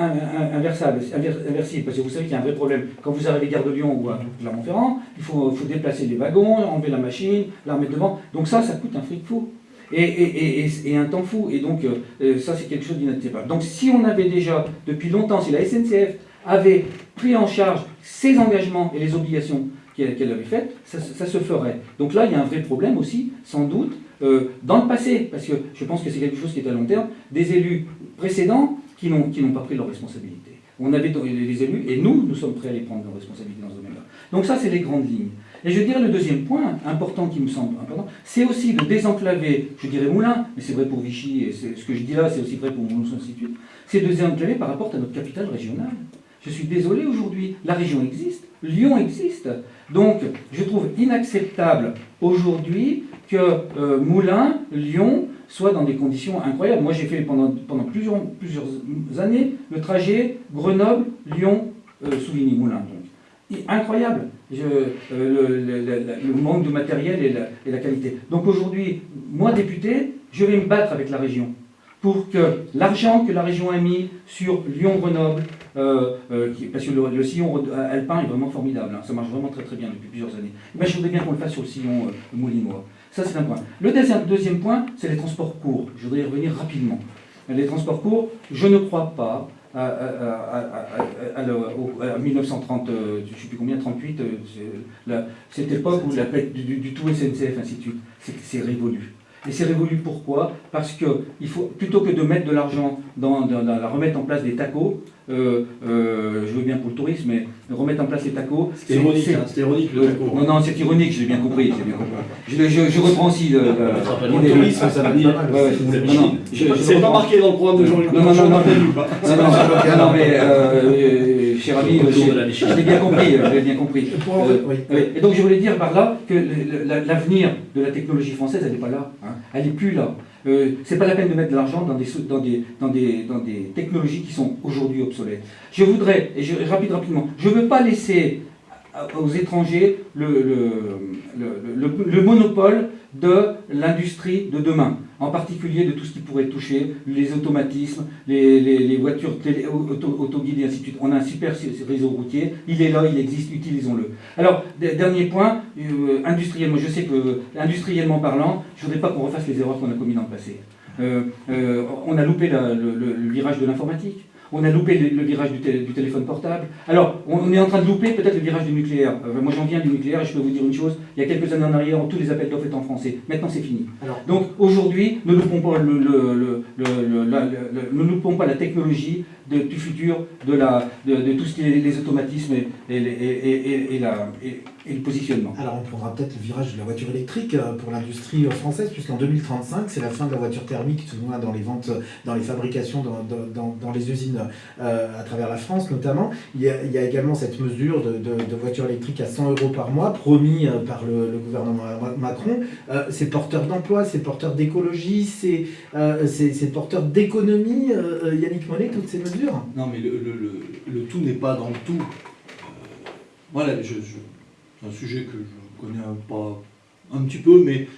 inversables, inversibles, parce que vous savez qu'il y a un vrai problème. Quand vous arrivez à Gare de Lyon ou à Clermont-Ferrand, il faut, déplacer les wagons, enlever la machine, la remettre devant. Donc ça, ça coûte un fric fou et, un temps fou. Et donc, euh, euh, ça, c'est quelque chose d'inacceptable. Donc, si on avait déjà, depuis longtemps, si la SNCF avait pris en charge ses engagements et les obligations qu'elle avait faites, ça, se ferait. Donc là, il y a un vrai problème aussi, sans doute, euh, dans le passé, parce que je pense que c'est quelque chose qui est à long terme, des élus précédents qui n'ont pas pris leurs responsabilités. On avait les élus, et nous, nous sommes prêts à les prendre nos responsabilités dans ce domaine-là. Donc ça, c'est les grandes lignes. Et je dirais le deuxième point, important qui me semble important, c'est aussi de désenclaver, je dirais Moulin, mais c'est vrai pour Vichy, et ce que je dis là, c'est aussi vrai pour Moulin Institut, c'est de désenclaver par rapport à notre capitale régionale. Je suis désolé aujourd'hui, la région existe, Lyon existe. Donc, je trouve inacceptable aujourd'hui que euh, Moulins, Lyon, soient dans des conditions incroyables. Moi, j'ai fait pendant, plusieurs années le trajet Grenoble-Lyon-Souvigny-Moulins. Euh, incroyable. Euh, le, manque de matériel et la, qualité. Donc aujourd'hui, moi député, je vais me battre avec la région pour que l'argent que la région a mis sur Lyon-Grenoble, euh, euh, parce que le, sillon alpin est vraiment formidable, hein, ça marche vraiment très très bien depuis plusieurs années, mais je voudrais bien qu'on le fasse sur le sillon moulinois. Ça c'est un point. Le deuxième, deuxième point, c'est les transports courts. Je voudrais y revenir rapidement. Les transports courts, je ne crois pas à, à, 1930, je ne sais plus combien, 38, cette époque où la, du, du, tout SNCF, ainsi de suite, c'est révolu. Et c'est révolu pourquoi? Parce que il faut, plutôt que de mettre de l'argent dans, la remettre en place des tacos, euh, euh, je veux bien pour le tourisme, mais remettre en place les tacos.
C'est ironique, c'est ironique le taco.
Non, non, c'est ironique, j'ai bien compris. Bien compris. Je, je, reprends aussi le,
le, tourisme, ça va dire.
C'est pas marqué dans le programme de Jean-Luc.
Non, non, non, non, non, non, mais euh, cher ami, je l'ai bien compris, je l'ai bien compris. Et donc je voulais dire par là que l'avenir de la technologie française, elle n'est pas là. Hein. Elle n'est plus là. Euh, c'est pas la peine de mettre de l'argent dans des, dans, des, dans, des, dans des technologies qui sont aujourd'hui obsolètes. Je voudrais, et je, rapide, rapidement, je ne veux pas laisser aux étrangers le, le, le monopole de l'industrie de demain, en particulier de tout ce qui pourrait toucher les automatismes, les, voitures autoguidées, et ainsi de suite. On a un super réseau routier, il est là, il existe, utilisons-le. Alors, dernier point, euh, industriellement, je sais que, industriellement parlant, je ne voudrais pas qu'on refasse les erreurs qu'on a commises dans le passé. Euh, euh, on a loupé le virage de l'informatique, on a loupé le, virage du, téléphone portable. Alors, on, est en train de louper peut-être le virage du nucléaire. Euh, moi, j'en viens du nucléaire et je peux vous dire une chose. Il y a quelques années en arrière, tous les appels d'offres étaient en français. Maintenant, c'est fini. Donc, aujourd'hui, ne loupons pas, le, ne loupons pas la technologie du futur, de, la, de, tout ce qui est les automatismes et, et, la, et, le positionnement.
Alors on prendra peut-être le virage de la voiture électrique euh, pour l'industrie euh, française, puisqu'en 2035, c'est la fin de la voiture thermique, tout moins dans les ventes, dans les fabrications, dans, dans, les usines euh, à travers la France notamment. Il y a, également cette mesure de, de, voiture électrique à 100 euros par mois, promis par le, gouvernement Macron. c'est porteur d'emploi, c'est porteur d'écologie, c'est porteur d'économie, Yannick Mollet, toutes ces mesures
non, mais le, tout n'est pas dans le tout. Euh, voilà, c'est un sujet que je connais pas un petit peu, mais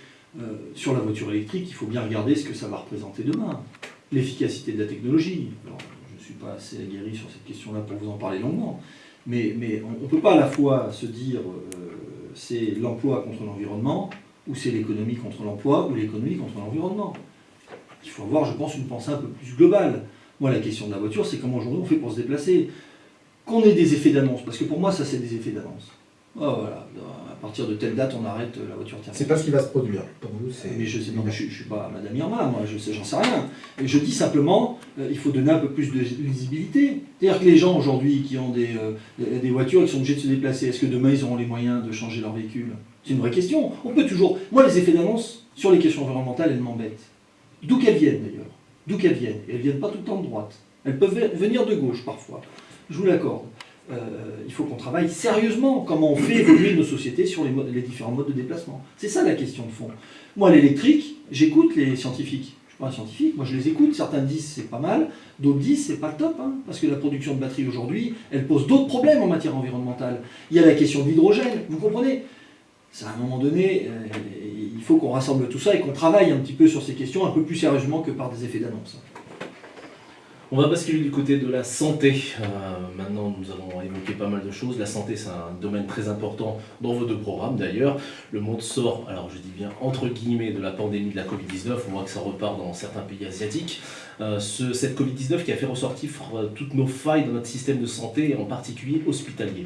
euh, sur la voiture électrique, il faut bien regarder ce que ça va représenter demain. L'efficacité de la technologie. je ne suis pas assez aguerri sur cette question-là pour vous en parler longuement, mais, mais on ne peut pas à la fois se dire euh, c'est l'emploi contre l'environnement, ou c'est l'économie contre l'emploi, ou l'économie contre l'environnement. Il faut avoir, je pense, une pensée un peu plus globale. Moi, la question de la voiture, c'est comment aujourd'hui on fait pour se déplacer. Qu'on ait des effets d'annonce, parce que pour moi, ça, c'est des effets d'annonce. Oh, voilà, à partir de telle date, on arrête la voiture thermique.
C'est pas ce qui va se produire. Pour vous,
Mais je sais, je, suis pas Madame Irma, moi, je sais, j'en sais rien. je dis simplement, euh, il faut donner un peu plus de visibilité. C'est-à-dire que les gens aujourd'hui qui ont des, euh, des voitures, qui sont obligés de se déplacer, est-ce que demain ils auront les moyens de changer leur véhicule? C'est une vraie question. On peut toujours. Moi, les effets d'annonce sur les questions environnementales, elles m'embêtent. D'où qu'elles viennent d'ailleurs d'où qu'elles viennent. Elles ne viennent pas tout le temps de droite. Elles peuvent venir de gauche parfois. Je vous l'accorde. Euh, il faut qu'on travaille sérieusement comment on fait évoluer nos sociétés sur les, différents modes de déplacement. C'est ça la question de fond. Moi, l'électrique, j'écoute les scientifiques. Je ne suis pas un scientifique, moi je les écoute. Certains disent c'est pas mal, d'autres disent c'est pas le top, hein, parce que la production de batteries aujourd'hui, elle pose d'autres problèmes en matière environnementale. Il y a la question de l'hydrogène, vous comprenez? C'est à un moment donné, euh, il faut qu'on rassemble tout ça et qu'on travaille un petit peu sur ces questions un peu plus sérieusement que par des effets d'annonce.
On va basculer du côté de la santé. Euh, maintenant, nous avons évoqué pas mal de choses. La santé, c'est un domaine très important dans vos deux programmes d'ailleurs. Le monde sort, alors je dis bien entre guillemets, de la pandémie de la Covid-19. On voit que ça repart dans certains pays asiatiques. Euh, cette Covid-19 qui a fait ressortir toutes nos failles dans notre système de santé, et en particulier hospitalier.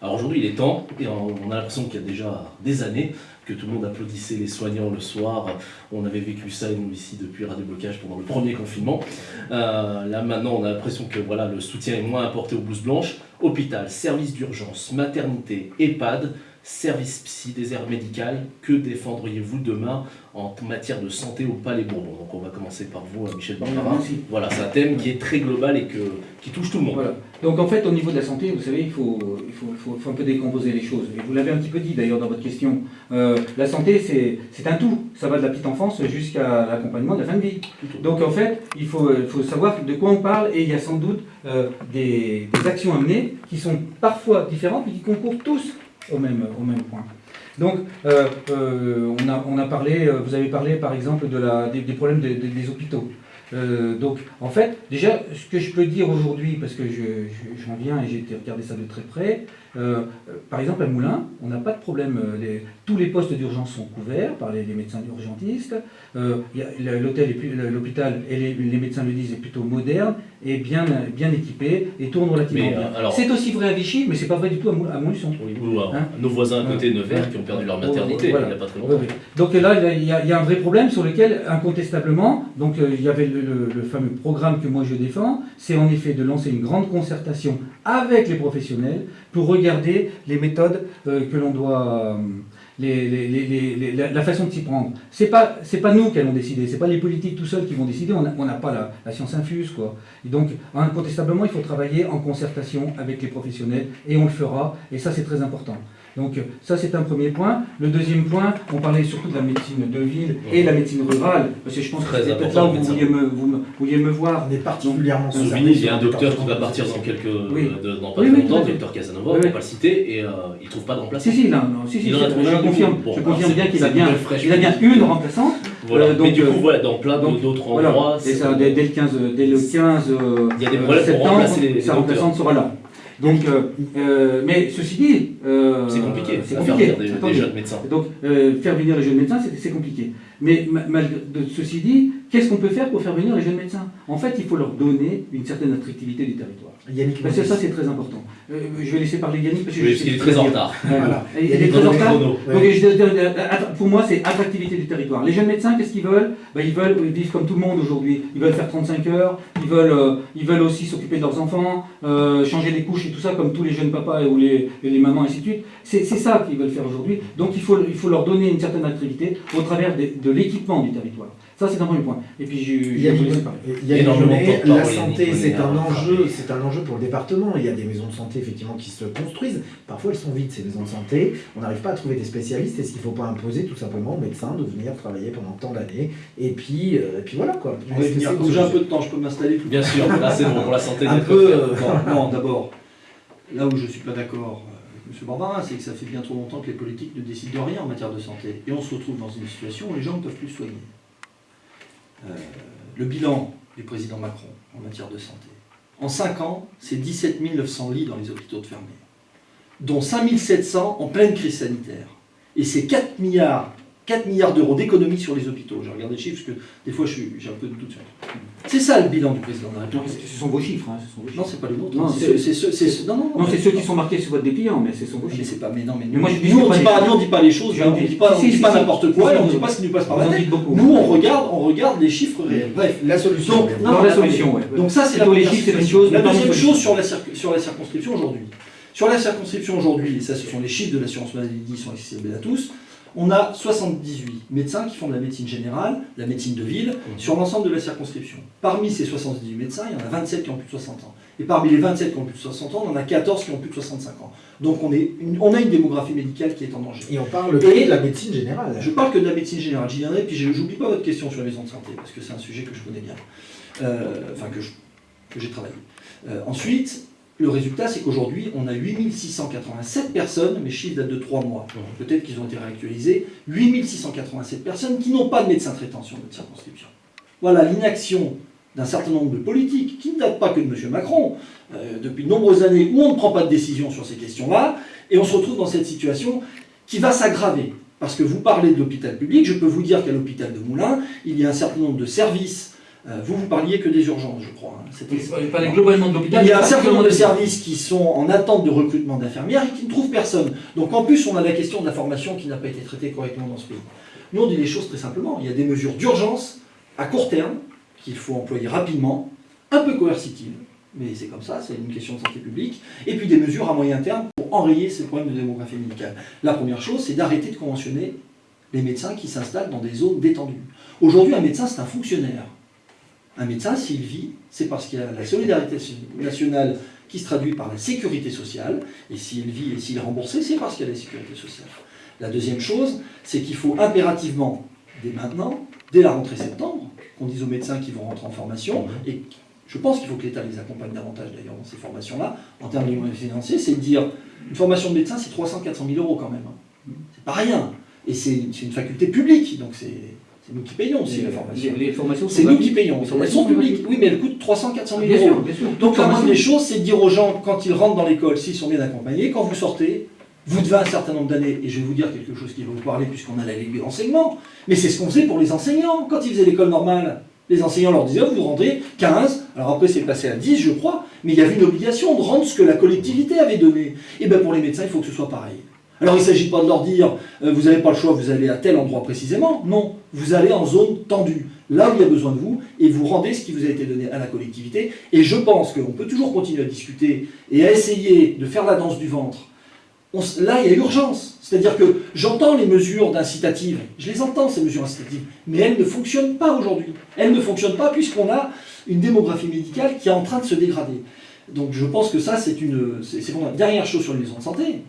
Alors aujourd'hui, il est temps, et on a l'impression qu'il y a déjà des années que tout le monde applaudissait les soignants le soir. On avait vécu ça, nous, ici, depuis Radio Blocage pendant le premier confinement. Euh, là, maintenant, on a l'impression que voilà, le soutien est moins apporté aux blouses blanches. Hôpital, service d'urgence, maternité, EHPAD, service psy, désert médical, que défendriez-vous demain en matière de santé au Palais Bourbon? Donc on va commencer par vous, euh, Michel Barbara. Voilà, c'est un thème qui est très global et que, qui touche tout le monde.
Voilà. Donc en fait, au niveau de la santé, vous savez, il faut, il faut, faut, un peu décomposer les choses. Et vous l'avez un petit peu dit d'ailleurs dans votre question. Euh, la santé, c'est un tout. Ça va de la petite enfance jusqu'à l'accompagnement de la fin de vie. Donc en fait, il faut, savoir de quoi on parle et il y a sans doute euh, des, actions à mener qui sont parfois différentes mais qui concourent tous au même, au même point. Donc, euh, on, a, on, a, parlé, vous avez parlé par exemple de la, des, problèmes des hôpitaux. Donc, en fait, déjà, ce que je peux dire aujourd'hui, parce que j'en viens et j'ai regardé ça de très près, par exemple à Moulins, on n'a pas de problème, tous les postes d'urgence sont couverts par les, médecins urgentistes, l'hôtel, l'hôpital et les, les, médecins le disent est plutôt moderne, est bien, bien équipé et tourne relativement bien. Euh, c'est aussi vrai à Vichy, mais c'est pas vrai du tout à, Montluçon.
Hein nos voisins à côté, Nevers, qui ont perdu leur maternité il n'y a pas très longtemps.
Donc là, il y, a, un vrai problème sur lequel, incontestablement, donc euh, il y avait le, fameux programme que moi je défends, c'est en effet de lancer une grande concertation avec les professionnels pour regarder les méthodes euh, que l'on doit la façon de s'y prendre. Ce n'est pas, pas nous qui allons décider, ce n'est pas les politiques tout seuls qui vont décider, on n'a pas la, science infuse. Quoi. Donc, incontestablement, il faut travailler en concertation avec les professionnels, et on le fera, et ça c'est très important. Donc ça c'est un premier point. Le deuxième point, on parlait surtout de la médecine de ville et la médecine rurale, parce que je pense que c'est peut-être là où vous vouliez, me, vous, vouliez me voir.
On est particulièrement
souligné, il y a un docteur qui va partir dans quelques oui. de, dans pas oui, longtemps, le docteur Casanova, on ne va pas le citer, et euh, il ne trouve pas de remplaçant.
Si, si, non, non, si, si, je, confirme, je confirme bien qu'il a bien, il a bien une remplaçante.
Voilà. Euh, donc, Mais du coup, voilà, dans plein d'autres endroits.
Et ça, dès, le 15, dès le 15
il y a des problèmes septembre, pour remplacer les,
sa remplaçante sera là. Donc, euh, euh, mais ceci dit,
euh, c'est compliqué. C'est compliqué. Faire venir des, des, jeunes médecins.
Donc, faire venir les jeunes médecins, c'est compliqué. Mais malgré ceci dit, qu'est-ce qu'on peut faire pour faire venir les jeunes médecins? En fait, il faut leur donner une certaine attractivité du territoire.
Yannick
parce que ça, c'est très important. Euh, je vais laisser parler Yannick
parce, qu'il est très en retard.
Voilà. Il, est très en retard. Pour moi, c'est attractivité du territoire. Les jeunes médecins, qu'est-ce qu'ils veulent? Ben, Ils veulent vivre comme tout le monde aujourd'hui. Ils veulent faire 35 heures. Ils veulent, euh, ils veulent aussi s'occuper de leurs enfants, euh, changer les couches et tout ça, comme tous les jeunes papas ou les, les mamans, et ainsi de suite. C'est ça qu'ils veulent faire aujourd'hui. Donc, il faut, il faut leur donner une certaine attractivité au travers de l'équipement du territoire. Ça, c'est un premier point. Et puis, je, il y a,
il y a énormément de La santé, c'est un enjeu, c'est un enjeu pour le département. Il y a des maisons de santé effectivement qui se construisent. Parfois, elles sont vides ces maisons de santé. On n'arrive pas à trouver des spécialistes. Est-ce qu'il ne faut pas imposer tout simplement aux médecins de venir travailler pendant tant d'années Et puis, euh, et puis voilà quoi.
J'ai un peu de temps, je peux m'installer.
Bien sûr. Là, c'est bon pour la santé.
Un peu. Euh, non, d'abord, là où je suis pas d'accord avec M. Barbarin, c'est que ça fait bien trop longtemps que les politiques ne décident de rien en matière de santé. Et on se retrouve dans une situation où les gens ne peuvent plus soigner. Euh, le bilan du président Macron en matière de santé. En 5 ans, c'est 17 900 lits dans les hôpitaux de fermés, dont 5 700 en pleine crise sanitaire. Et c'est 4 milliards 4 milliards d'euros d'économies sur les hôpitaux. J'ai regardé les chiffres parce que des fois j'ai un peu de doute sur C'est ça le bilan du président de la République.
Ce sont vos chiffres. Hein,
Non, c'est pas le nôtre.
Non, c'est ceux, non, non, ceux qui sont marqués sur votre dépliant, mais ce sont vos chiffres.
Mais pas, mais non, mais, moi, nous, on dit pas, nous, on dit pas les choses, on ne dit pas, n'importe quoi, on ne dit pas ce qui nous passe par la tête. Nous, on regarde, on regarde les chiffres réels. Bref,
la solution.
Donc, la solution, Donc ça, c'est la première chose. La deuxième chose sur la circonscription aujourd'hui. Sur la circonscription aujourd'hui, et ça, ce sont les chiffres de l'assurance maladie qui sont accessibles à tous on a 78 médecins qui font de la médecine générale, la médecine de ville, mmh. sur l'ensemble de la circonscription. Parmi ces 78 médecins, il y en a 27 qui ont plus de 60 ans. Et parmi les 27 qui ont plus de 60 ans, on en a 14 qui ont plus de 65 ans. Donc on, est on a une démographie médicale qui est en danger.
Et on parle de la médecine générale.
Je parle que de la médecine générale. J'y viendrai, puis je n'oublie pas votre question sur la maison de santé, parce que c'est un sujet que je connais bien. Euh, enfin, que j'ai travaillé. Euh, ensuite, le résultat, c'est qu'aujourd'hui, on a 8687 personnes, mes chiffres datent de 3 mois, peut-être qu'ils ont été réactualisés, 8687 personnes qui n'ont pas de médecin traitant sur notre circonscription. Voilà l'inaction d'un certain nombre de politiques, qui ne datent pas que de M. Macron, euh, depuis de nombreuses années où on ne prend pas de décision sur ces questions-là, et on se retrouve dans cette situation qui va s'aggraver. Parce que vous parlez de l'hôpital public, je peux vous dire qu'à l'hôpital de Moulins, il y a un certain nombre de services vous, vous parliez que des urgences, je crois.
Hein. globalement de l'hôpital.
Il y a un certain nombre de services qui sont en attente de recrutement d'infirmières et qui ne trouvent personne. Donc en plus, on a la question de la formation qui n'a pas été traitée correctement dans ce pays. Nous, on dit les choses très simplement. Il y a des mesures d'urgence à court terme qu'il faut employer rapidement, un peu coercitives, mais c'est comme ça, c'est une question de santé publique, et puis des mesures à moyen terme pour enrayer ces problèmes de démographie médicale. La première chose, c'est d'arrêter de conventionner les médecins qui s'installent dans des zones détendues. Aujourd'hui, un médecin, c'est un fonctionnaire. Un médecin, s'il vit, c'est parce qu'il y a la solidarité nationale qui se traduit par la sécurité sociale, et s'il vit et s'il est remboursé, c'est parce qu'il y a la sécurité sociale. La deuxième chose, c'est qu'il faut impérativement, dès maintenant, dès la rentrée septembre, qu'on dise aux médecins qui vont rentrer en formation, et je pense qu'il faut que l'État les accompagne davantage d'ailleurs dans ces formations-là, en termes de moyens financiers, c'est de dire, une formation de médecin, c'est 300-400 000 euros quand même. Hein. C'est pas rien. Et c'est une faculté publique, donc c'est c'est nous qui payons aussi la formation.
Les, formations
C'est nous qui payons. Elles sont publiques. Oui, mais elles coûtent 300, 400 000 euros. Donc la moindre des choses, c'est de dire aux gens, quand ils rentrent dans l'école, s'ils sont bien accompagnés, quand vous sortez, vous devez un certain nombre d'années, et je vais vous dire quelque chose qui va vous parler puisqu'on a la Ligue de l'enseignement, mais c'est ce qu'on faisait pour les enseignants quand ils faisaient l'école normale. Les enseignants leur disaient, vous rendez 15, alors après c'est passé à 10 je crois, mais il y avait une obligation de rendre ce que la collectivité avait donné. Et bien pour les médecins, il faut que ce soit pareil. Alors il ne s'agit pas de leur dire, euh, vous n'avez pas le choix, vous allez à tel endroit précisément. Non, vous allez en zone tendue, là où il y a besoin de vous, et vous rendez ce qui vous a été donné à la collectivité. Et je pense qu'on peut toujours continuer à discuter et à essayer de faire la danse du ventre. là, il y a urgence. C'est-à-dire que j'entends les mesures d'incitative, je les entends ces mesures incitatives, mais elles ne fonctionnent pas aujourd'hui. Elles ne fonctionnent pas puisqu'on a une démographie médicale qui est en train de se dégrader. Donc je pense que ça, c'est une... Dernière chose sur les maisons de santé,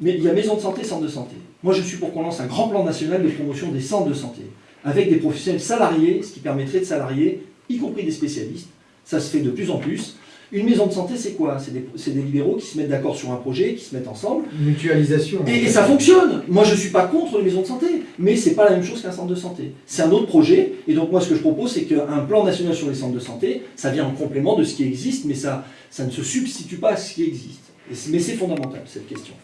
Mais il y a maison de santé, centre de santé. Moi, je suis pour qu'on lance un grand plan national de promotion des centres de santé, avec des professionnels salariés, ce qui permettrait de salarier, y compris des spécialistes. Ça se fait de plus en plus. Une maison de santé, c'est quoi? C'est des, des, libéraux qui se mettent d'accord sur un projet, qui se mettent ensemble.
Mutualisation.
Et, et, ça fonctionne. Moi, je ne suis pas contre les maisons de santé, mais ce n'est pas la même chose qu'un centre de santé. C'est un autre projet. Et donc, moi, ce que je propose, c'est qu'un plan national sur les centres de santé, ça vient en complément de ce qui existe, mais ça, ça ne se substitue pas à ce qui existe. Mais c'est fondamental, cette question.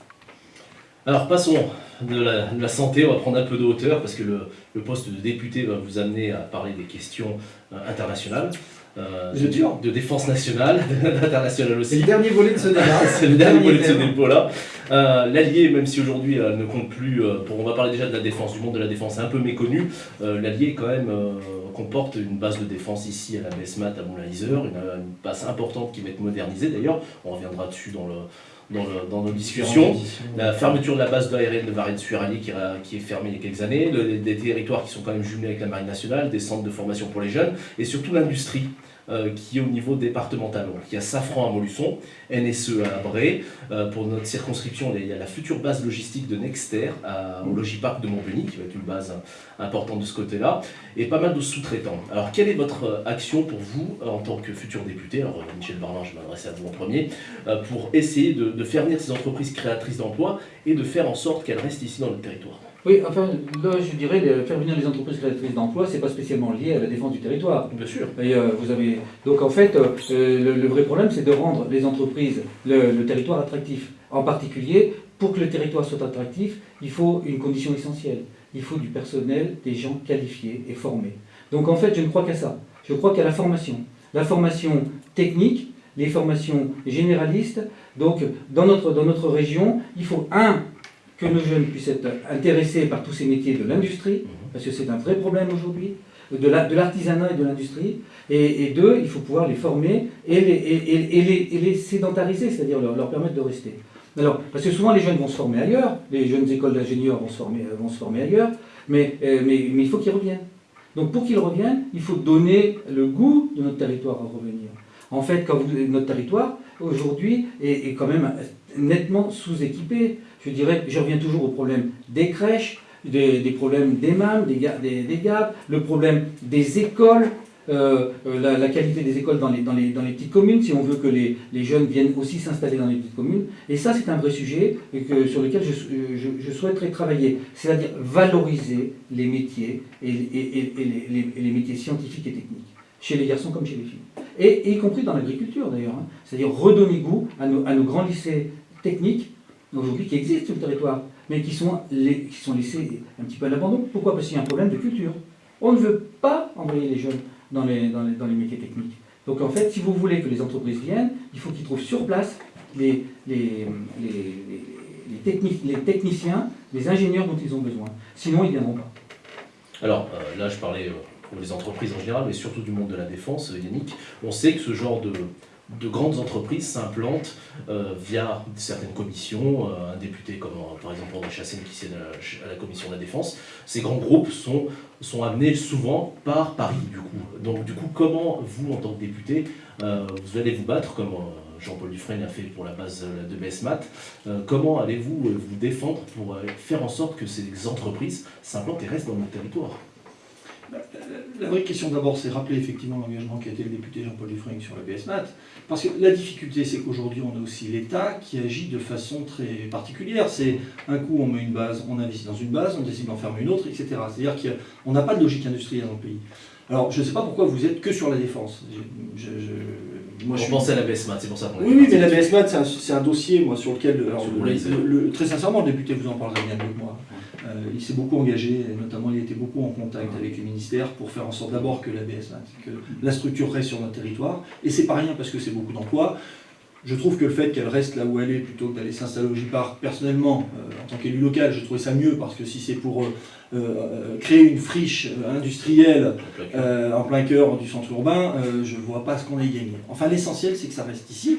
Alors passons de la, de la, santé, on va prendre un peu de hauteur parce que le, le, poste de député va vous amener à parler des questions euh, internationales.
Euh, de,
de, défense nationale, internationale aussi.
C'est le dernier volet de ce débat.
C'est le dernier volet de ce débat-là. Euh, L'Allier, même si aujourd'hui elle ne compte plus, euh, pour, on va parler déjà de la défense, du monde de la défense, un peu méconnu, euh, l'Allier quand même comporte une base de défense ici à la BESMAT à Moulin-Isère, une, une, base importante qui va être modernisée d'ailleurs, on reviendra dessus dans le, dans, le, dans, nos discussions. La fermeture de la base aérienne de Varennes-sur-Allier qui, qui, est fermée il y a quelques années, le, des territoires qui sont quand même jumelés avec la Marine nationale, des centres de formation pour les jeunes, et surtout l'industrie. Euh, qui est au niveau départemental. Donc, il y a Safran à Montluçon, NSE à Abré. Euh, pour notre circonscription, il y a la future base logistique de Nexter au Logipark de Montbeny, qui va être une base importante de ce côté-là, et pas mal de sous-traitants. Alors, quelle est votre action pour vous, en tant que futur député? Alors, Michel Barlin, je m'adresse à vous en premier, euh, pour essayer de, de ces entreprises créatrices d'emplois et de faire en sorte qu'elles restent ici dans notre territoire
oui, enfin, là, je dirais, faire venir les entreprises créatrices d'emplois, c'est pas spécialement lié à la défense du territoire.
Bien sûr.
Et, euh, vous avez... Donc, en fait, euh, le, le, vrai problème, c'est de rendre les entreprises, le, le, territoire attractif. En particulier, pour que le territoire soit attractif, il faut une condition essentielle. Il faut du personnel, des gens qualifiés et formés. Donc, en fait, je ne crois qu'à ça. Je crois qu'à la formation. La formation technique, les formations généralistes. Donc, dans notre, dans notre région, il faut, un, que nos jeunes puissent être intéressés par tous ces métiers de l'industrie, parce que c'est un vrai problème aujourd'hui, de l'artisanat la, et de l'industrie, et, et, deux, il faut pouvoir les former et les, et, et les, et les sédentariser, c'est-à-dire leur, leur, permettre de rester. Alors, parce que souvent les jeunes vont se former ailleurs, les jeunes écoles d'ingénieurs vont, se former, vont se former ailleurs, mais, euh, mais, mais il faut qu'ils reviennent. Donc pour qu'ils reviennent, il faut donner le goût de notre territoire à revenir. En fait, quand vous, notre territoire, aujourd'hui, est, est quand même nettement sous-équipé. Je dirais, je reviens toujours au problème des crèches, des, problèmes des MAM, des, des, des le problème des écoles, euh, la, la, qualité des écoles dans les, dans, les, dans les petites communes, si on veut que les, les jeunes viennent aussi s'installer dans les petites communes. Et ça, c'est un vrai sujet sur lequel je, souhaiterais travailler, c'est-à-dire valoriser les métiers et, les, métiers scientifiques et techniques, chez les garçons comme chez les filles. Et, y compris dans l'agriculture d'ailleurs, hein. c'est-à-dire redonner goût à nos, à nos grands lycées techniques aujourd'hui qui existent sur le territoire, mais qui sont, qui sont laissés un petit peu à l'abandon. Pourquoi? Parce qu'il y a un problème de culture. On ne veut pas envoyer les jeunes dans les, dans les, métiers techniques. Donc en fait, si vous voulez que les entreprises viennent, il faut qu'ils trouvent sur place les, les, les, les, techniciens, les ingénieurs dont ils ont besoin. Sinon, ils ne viendront pas.
Alors euh, là, je parlais pour les entreprises en général, mais surtout du monde de la défense, Yannick. On sait que ce genre de, de grandes entreprises s'implantent euh, via certaines commissions, euh, un député comme euh, par exemple André Chassaigne qui siège à, la commission de la défense, ces grands groupes sont, amenés souvent par Paris du coup. Donc du coup, comment vous, en tant que député, vous allez vous battre comme Jean-Paul Dufresne a fait pour la base de BSMAT, comment allez-vous vous défendre pour faire en sorte que ces entreprises s'implantent et restent dans notre territoire?
La vraie question d'abord, c'est rappeler effectivement l'engagement qu'a été le député Jean-Paul Dufresne sur la BSMAT, parce que la difficulté, c'est qu'aujourd'hui, on a aussi l'État qui agit de façon très particulière. C'est un coup, on met une base, on investit dans une base, on décide d'en fermer une autre, etc. C'est-à-dire qu'on n'a pas de logique industrielle dans le pays. Alors, je ne sais pas pourquoi vous êtes que sur la défense. Je,
moi, je suis... pensais à la BSMAT, c'est pour ça qu'on
Oui, oui, mais la BSMAT, c'est un, un, dossier, moi, sur lequel... Alors, le, le, très sincèrement, le député vous en parlerait bien mieux que moi. Euh, il s'est beaucoup engagé, et notamment il était beaucoup en contact avec les ministères pour faire en sorte d'abord que la BSMAT, que la structure reste sur notre territoire. Et c'est pas rien parce que c'est beaucoup d'emplois. Je trouve que le fait qu'elle reste là où elle est plutôt que d'aller s'installer au J-Parc, personnellement, euh, en tant qu'élu local, je trouvais ça mieux parce que si c'est pour euh, euh, créer une friche industrielle euh, en plein cœur du centre urbain, je ne vois pas ce qu'on ait gagné. Enfin, l'essentiel, c'est que ça reste ici.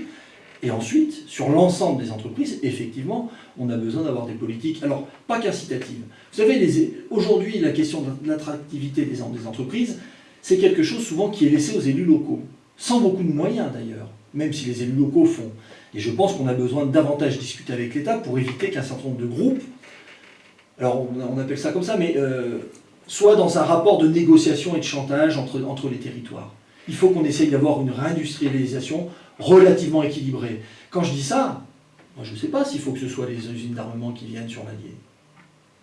Et ensuite, sur l'ensemble des entreprises, effectivement, on a besoin d'avoir des politiques, alors pas qu'incitatives. Vous savez, aujourd'hui, la question de l'attractivité des, des entreprises, c'est quelque chose souvent qui est laissé aux élus locaux, sans beaucoup de moyens d'ailleurs même si les élus locaux font. Et je pense qu'on a besoin de davantage discuter avec l'État pour éviter qu'un certain nombre de groupes, alors on, appelle ça comme ça, mais euh, soient dans un rapport de négociation et de chantage entre, entre les territoires. Il faut qu'on essaye d'avoir une réindustrialisation relativement équilibrée. Quand je dis ça, moi je ne sais pas s'il faut que ce soit les usines d'armement qui viennent sur l'Allier.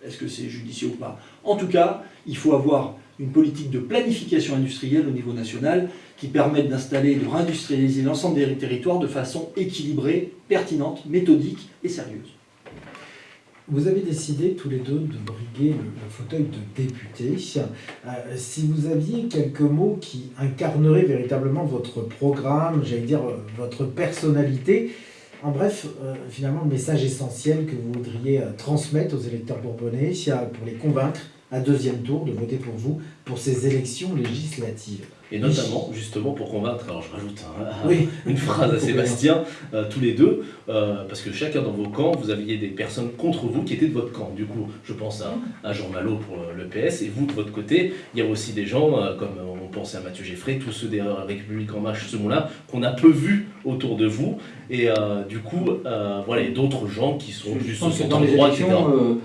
Est-ce que c'est judicieux ou pas? En tout cas, il faut avoir une politique de planification industrielle au niveau national qui permette d'installer et de réindustrialiser l'ensemble des territoires de façon équilibrée, pertinente, méthodique et sérieuse.
Vous avez décidé tous les deux de briguer le, fauteuil de député. Euh, si vous aviez quelques mots qui incarneraient véritablement votre programme, j'allais dire euh, votre personnalité, en bref, euh, finalement, le message essentiel que vous voudriez transmettre aux électeurs bourbonnais pour les convaincre à deuxième tour de voter pour vous pour ces élections législatives.
Et notamment, justement, pour convaincre, alors je rajoute une phrase à Sébastien, euh, tous les deux, euh, parce que chacun dans vos camps, vous aviez des personnes contre vous qui étaient de votre camp. Du coup, je pense à, Jean Malo pour le PS, et vous, de votre côté, il y a aussi des gens, euh, comme on pensait à Mathieu Geffrey, tous ceux des Républiques en marche, ce mot-là, qu'on a peu vu autour de vous, et du coup, voilà, il y a d'autres gens qui sont
juste au dans les élections,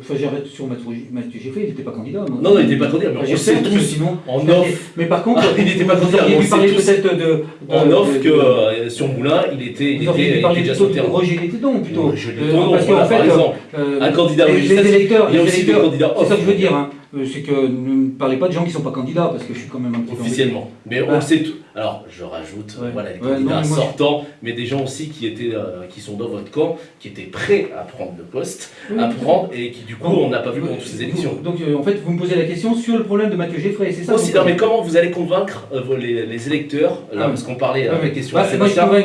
enfin j'arrête sur Mathieu Geffrey, il n'était pas candidat.
Non, non, il n'était pas candidat, on sait tous, sinon, en off...
Mais par contre,
il n'était pas.
Il parlait peut-être de,
En off que euh, sur Moulin, il était, il était,
il déjà sur terrain. Roger Létidon plutôt.
Roger qu'en fait, par exemple, euh, un candidat législatif,
il y a aussi des candidats off. C'est ça que je veux dire. Euh, c'est que ne parlez pas de gens qui ne sont pas candidats, parce que je suis quand même un petit
peu... Officiellement. Mais on ah. sait tout. Alors, je rajoute, voilà, les candidats sortants, mais des gens aussi qui, étaient, euh, qui sont dans votre camp, qui étaient prêts à prendre le poste, à prendre, et qui du coup, on n'a pas vu pendant toutes ces élections.
Donc, euh, en fait, vous me posez la question sur le problème de Mathieu Geffray, c'est ça
Aussi, non, mais comment vous allez convaitre les, électeurs, là, ah. parce qu'on parlait avec la question bah,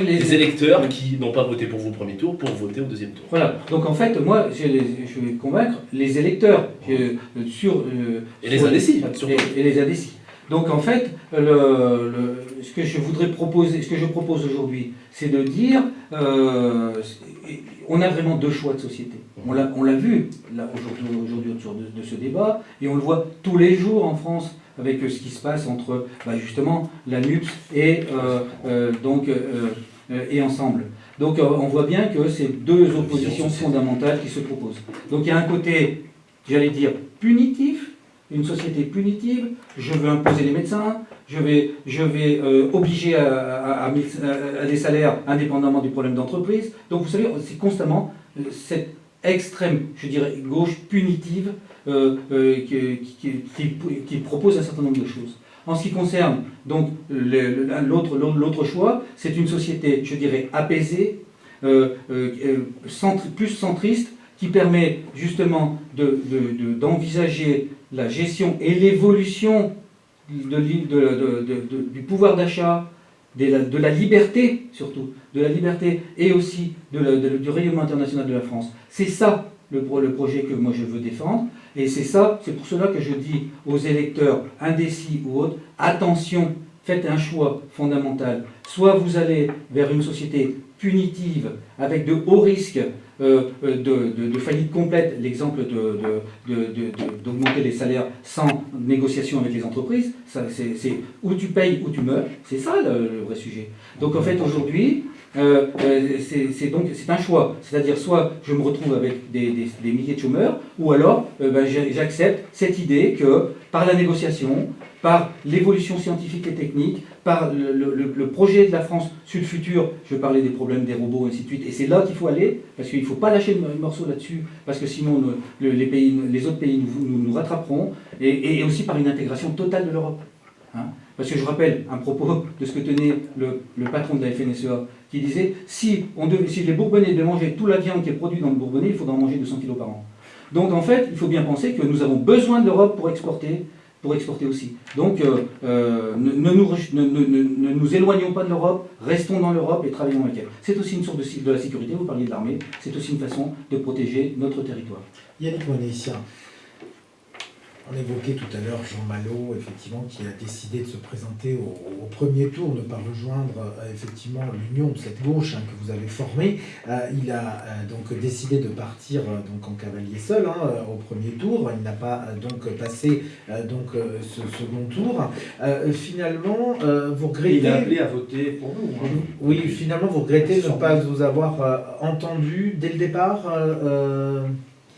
les électeurs qui n'ont pas voté pour vous au premier tour, pour voter au deuxième tour
Voilà, donc en fait, moi, je, vais convaincre les électeurs sur...
et les indécis,
et les indécis. Donc en fait, le, ce que je voudrais proposer, ce que je propose aujourd'hui, c'est de dire, euh, on a vraiment deux choix de société. On l'a vu aujourd'hui autour de, ce débat, et on le voit tous les jours en France avec ce qui se passe entre bah, justement la NUPS et, euh, euh, donc, et Ensemble. Donc on voit bien que c'est deux oppositions fondamentales qui se proposent. Donc il y a un côté, j'allais dire, punitif, une société punitive, je veux imposer les médecins, je vais, je vais euh, obliger à, des salaires indépendamment du problème d'entreprise. Donc vous savez, c'est constamment euh, cette extrême, je dirais, gauche punitive euh, qui, propose un certain nombre de choses. En ce qui concerne donc l'autre choix, c'est une société, je dirais, apaisée, plus centriste, qui permet justement d'envisager la gestion et l'évolution du pouvoir d'achat, de, la liberté surtout, de la liberté et aussi du rayonnement international de la France. C'est ça le, le, projet que moi je veux défendre. Et c'est ça, c'est pour cela que je dis aux électeurs indécis ou autres, attention, faites un choix fondamental. Soit vous allez vers une société punitive avec de hauts risques euh, euh, de, faillite complète, l'exemple d'augmenter les salaires sans négociation avec les entreprises, c'est où tu payes ou tu meurs, c'est ça le, vrai sujet. Donc en fait aujourd'hui, euh, c'est donc c'est un choix, c'est-à-dire soit je me retrouve avec des, milliers de chômeurs, ou alors ben, j'accepte cette idée que par la négociation, par l'évolution scientifique et technique, par le, projet de la France sur le futur, je parlais des problèmes des robots, et ainsi de suite, et c'est là qu'il faut aller, parce qu'il ne faut pas lâcher le morceau là-dessus, parce que sinon les, autres pays nous, nous, rattraperont, et, aussi par une intégration totale de l'Europe. Hein. parce que je rappelle un propos de ce que tenait le, patron de la FNSEA, qui disait si, on si les Bourbonnais devaient manger toute la viande qui est produite dans le Bourbonnais, il faudra en manger 200 kg par an. Donc en fait, il faut bien penser que nous avons besoin de l'Europe pour exporter, pour exporter aussi. Donc euh, euh, ne, nous, éloignons pas de l'Europe, restons dans l'Europe et travaillons avec elle. C'est aussi une source de, la sécurité, vous parliez de l'armée, c'est aussi une façon de protéger notre territoire.
Yannick On évoquait tout à l'heure Jean Malo, effectivement, qui a décidé de se présenter au, premier tour, ne pas rejoindre euh, effectivement l'union de cette gauche hein, que vous avez formée. Euh, il a euh, donc décidé de partir donc en cavalier seul hein, au premier tour. Il n'a pas donc passé donc ce second tour. finalement, vous regrettez.
Il a appelé à voter pour nous. Hein.
Oui, finalement, vous regrettez de ne pas vous avoir entendu dès le départ.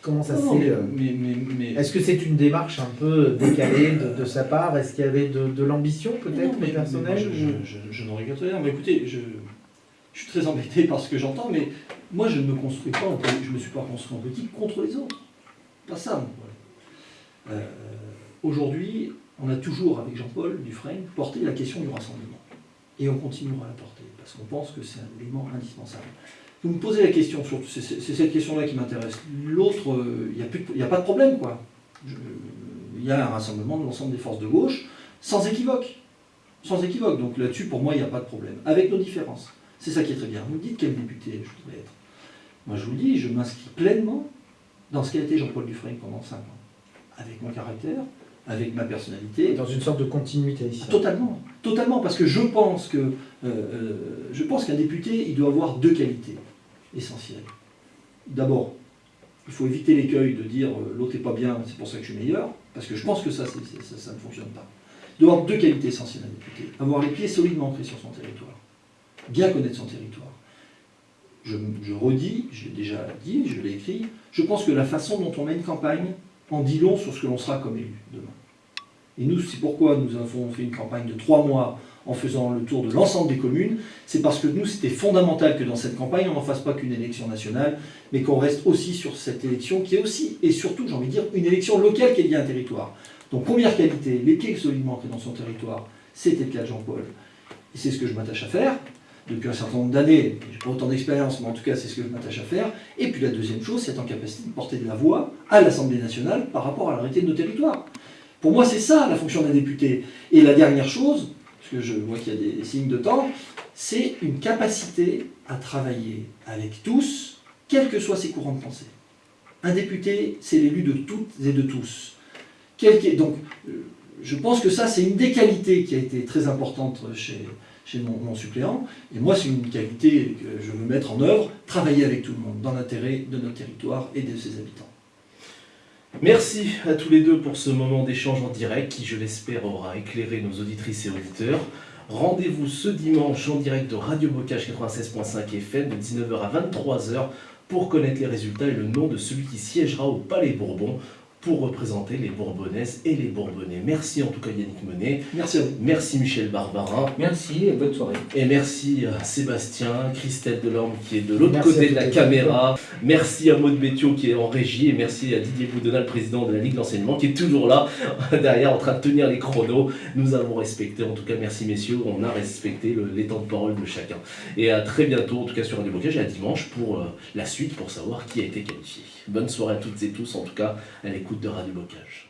Comment ça s'est... Euh, est-ce que c'est une démarche un peu décalée de, sa part? Est-ce qu'il y avait de, l'ambition peut-être personnelle
Je, je, n'en regrette rien. Mais écoutez, je, suis très embêté par ce que j'entends, mais moi je ne me construis pas, en, je me suis pas construit en politique contre les autres. Pas ça, mon problème. Euh, aujourd'hui, on a toujours, avec Jean-Paul Dufresne, porté la question du rassemblement. Et on continuera à la porter, parce qu'on pense que c'est un élément indispensable. Vous me posez la question, c'est cette question-là qui m'intéresse. L'autre, euh, il n'y a, pas de problème, quoi. Il y a un rassemblement de l'ensemble des forces de gauche, sans équivoque. Sans équivoque. Donc là-dessus, pour moi, il n'y a pas de problème. Avec nos différences. C'est ça qui est très bien. Vous me dites quel député je voudrais être. Moi, je vous dis, je m'inscris pleinement dans ce qu'a été Jean-Paul Dufresne pendant 5 ans. Avec mon caractère, avec ma personnalité.
Dans une sorte de continuité ici.
Totalement. Totalement. Parce que je pense que euh, euh, je pense qu'un député, il doit avoir deux qualités essentiel. D'abord, il faut éviter l'écueil de dire euh, l'autre n'est pas bien, c'est pour ça que je suis meilleur, parce que je pense que ça, ça, ne fonctionne pas. Il doit avoir deux qualités essentielles à député. Avoir les pieds solidement ancrés sur son territoire, bien connaître son territoire. Je, je redis, j'ai déjà dit, je l'ai écrit, je pense que la façon dont on mène campagne en dit long sur ce que l'on sera comme élu demain. Et nous, c'est pourquoi nous avons fait une campagne de trois mois en faisant le tour de l'ensemble des communes, c'est parce que nous, c'était fondamental que dans cette campagne, on n'en fasse pas qu'une élection nationale, mais qu'on reste aussi sur cette élection qui est aussi, et surtout, j'ai envie de dire, une élection locale qui est liée à un territoire. Donc, première qualité, pieds solidement ancrés dans son territoire, c'était le cas de Jean-Paul. Et c'est ce que je m'attache à faire depuis un certain nombre d'années, j'ai pas autant d'expérience, mais en tout cas c'est ce que je m'attache à faire. Et puis la deuxième chose, c'est être en capacité de porter de la voix à l'Assemblée nationale par rapport à la réalité de nos territoires. Pour moi, c'est ça la fonction d'un député. Et la dernière chose, que je vois qu'il y a des signes de temps, c'est une capacité à travailler avec tous, quels que soient ses courants de pensée. Un député, c'est l'élu de toutes et de tous. Donc, je pense que ça, c'est une des qualités qui a été très importante chez, mon, suppléant. Et moi, c'est une qualité que je veux mettre en œuvre, travailler avec tout le monde, dans l'intérêt de notre territoire et de ses habitants.
Merci à tous les deux pour ce moment d'échange en direct qui, je l'espère, aura éclairé nos auditrices et auditeurs. Rendez-vous ce dimanche en direct de Radio Bocage 96.5 FM de 19h à 23h pour connaître les résultats et le nom de celui qui siégera au Palais Bourbon pour représenter les Bourbonnaises et les Bourbonnais. Merci en tout cas Yannick Monet.
Merci à vous.
Merci Michel Barbarin.
Merci et bonne soirée.
Et merci à Sébastien, Christelle Delorme qui est de l'autre côté de la caméra. Merci à Maud Béthiaud qui est en régie et merci à Didier Boudonat, le président de la Ligue d'enseignement qui est toujours là derrière en train de tenir les chronos. Nous avons respecté, en tout cas merci messieurs, on a respecté les temps de parole de chacun. Et à très bientôt en tout cas sur Radio Bocage et à dimanche pour euh, la suite pour savoir qui a été qualifié. Bonne soirée à toutes et tous en tout cas à l'écoute de Radio Bocage.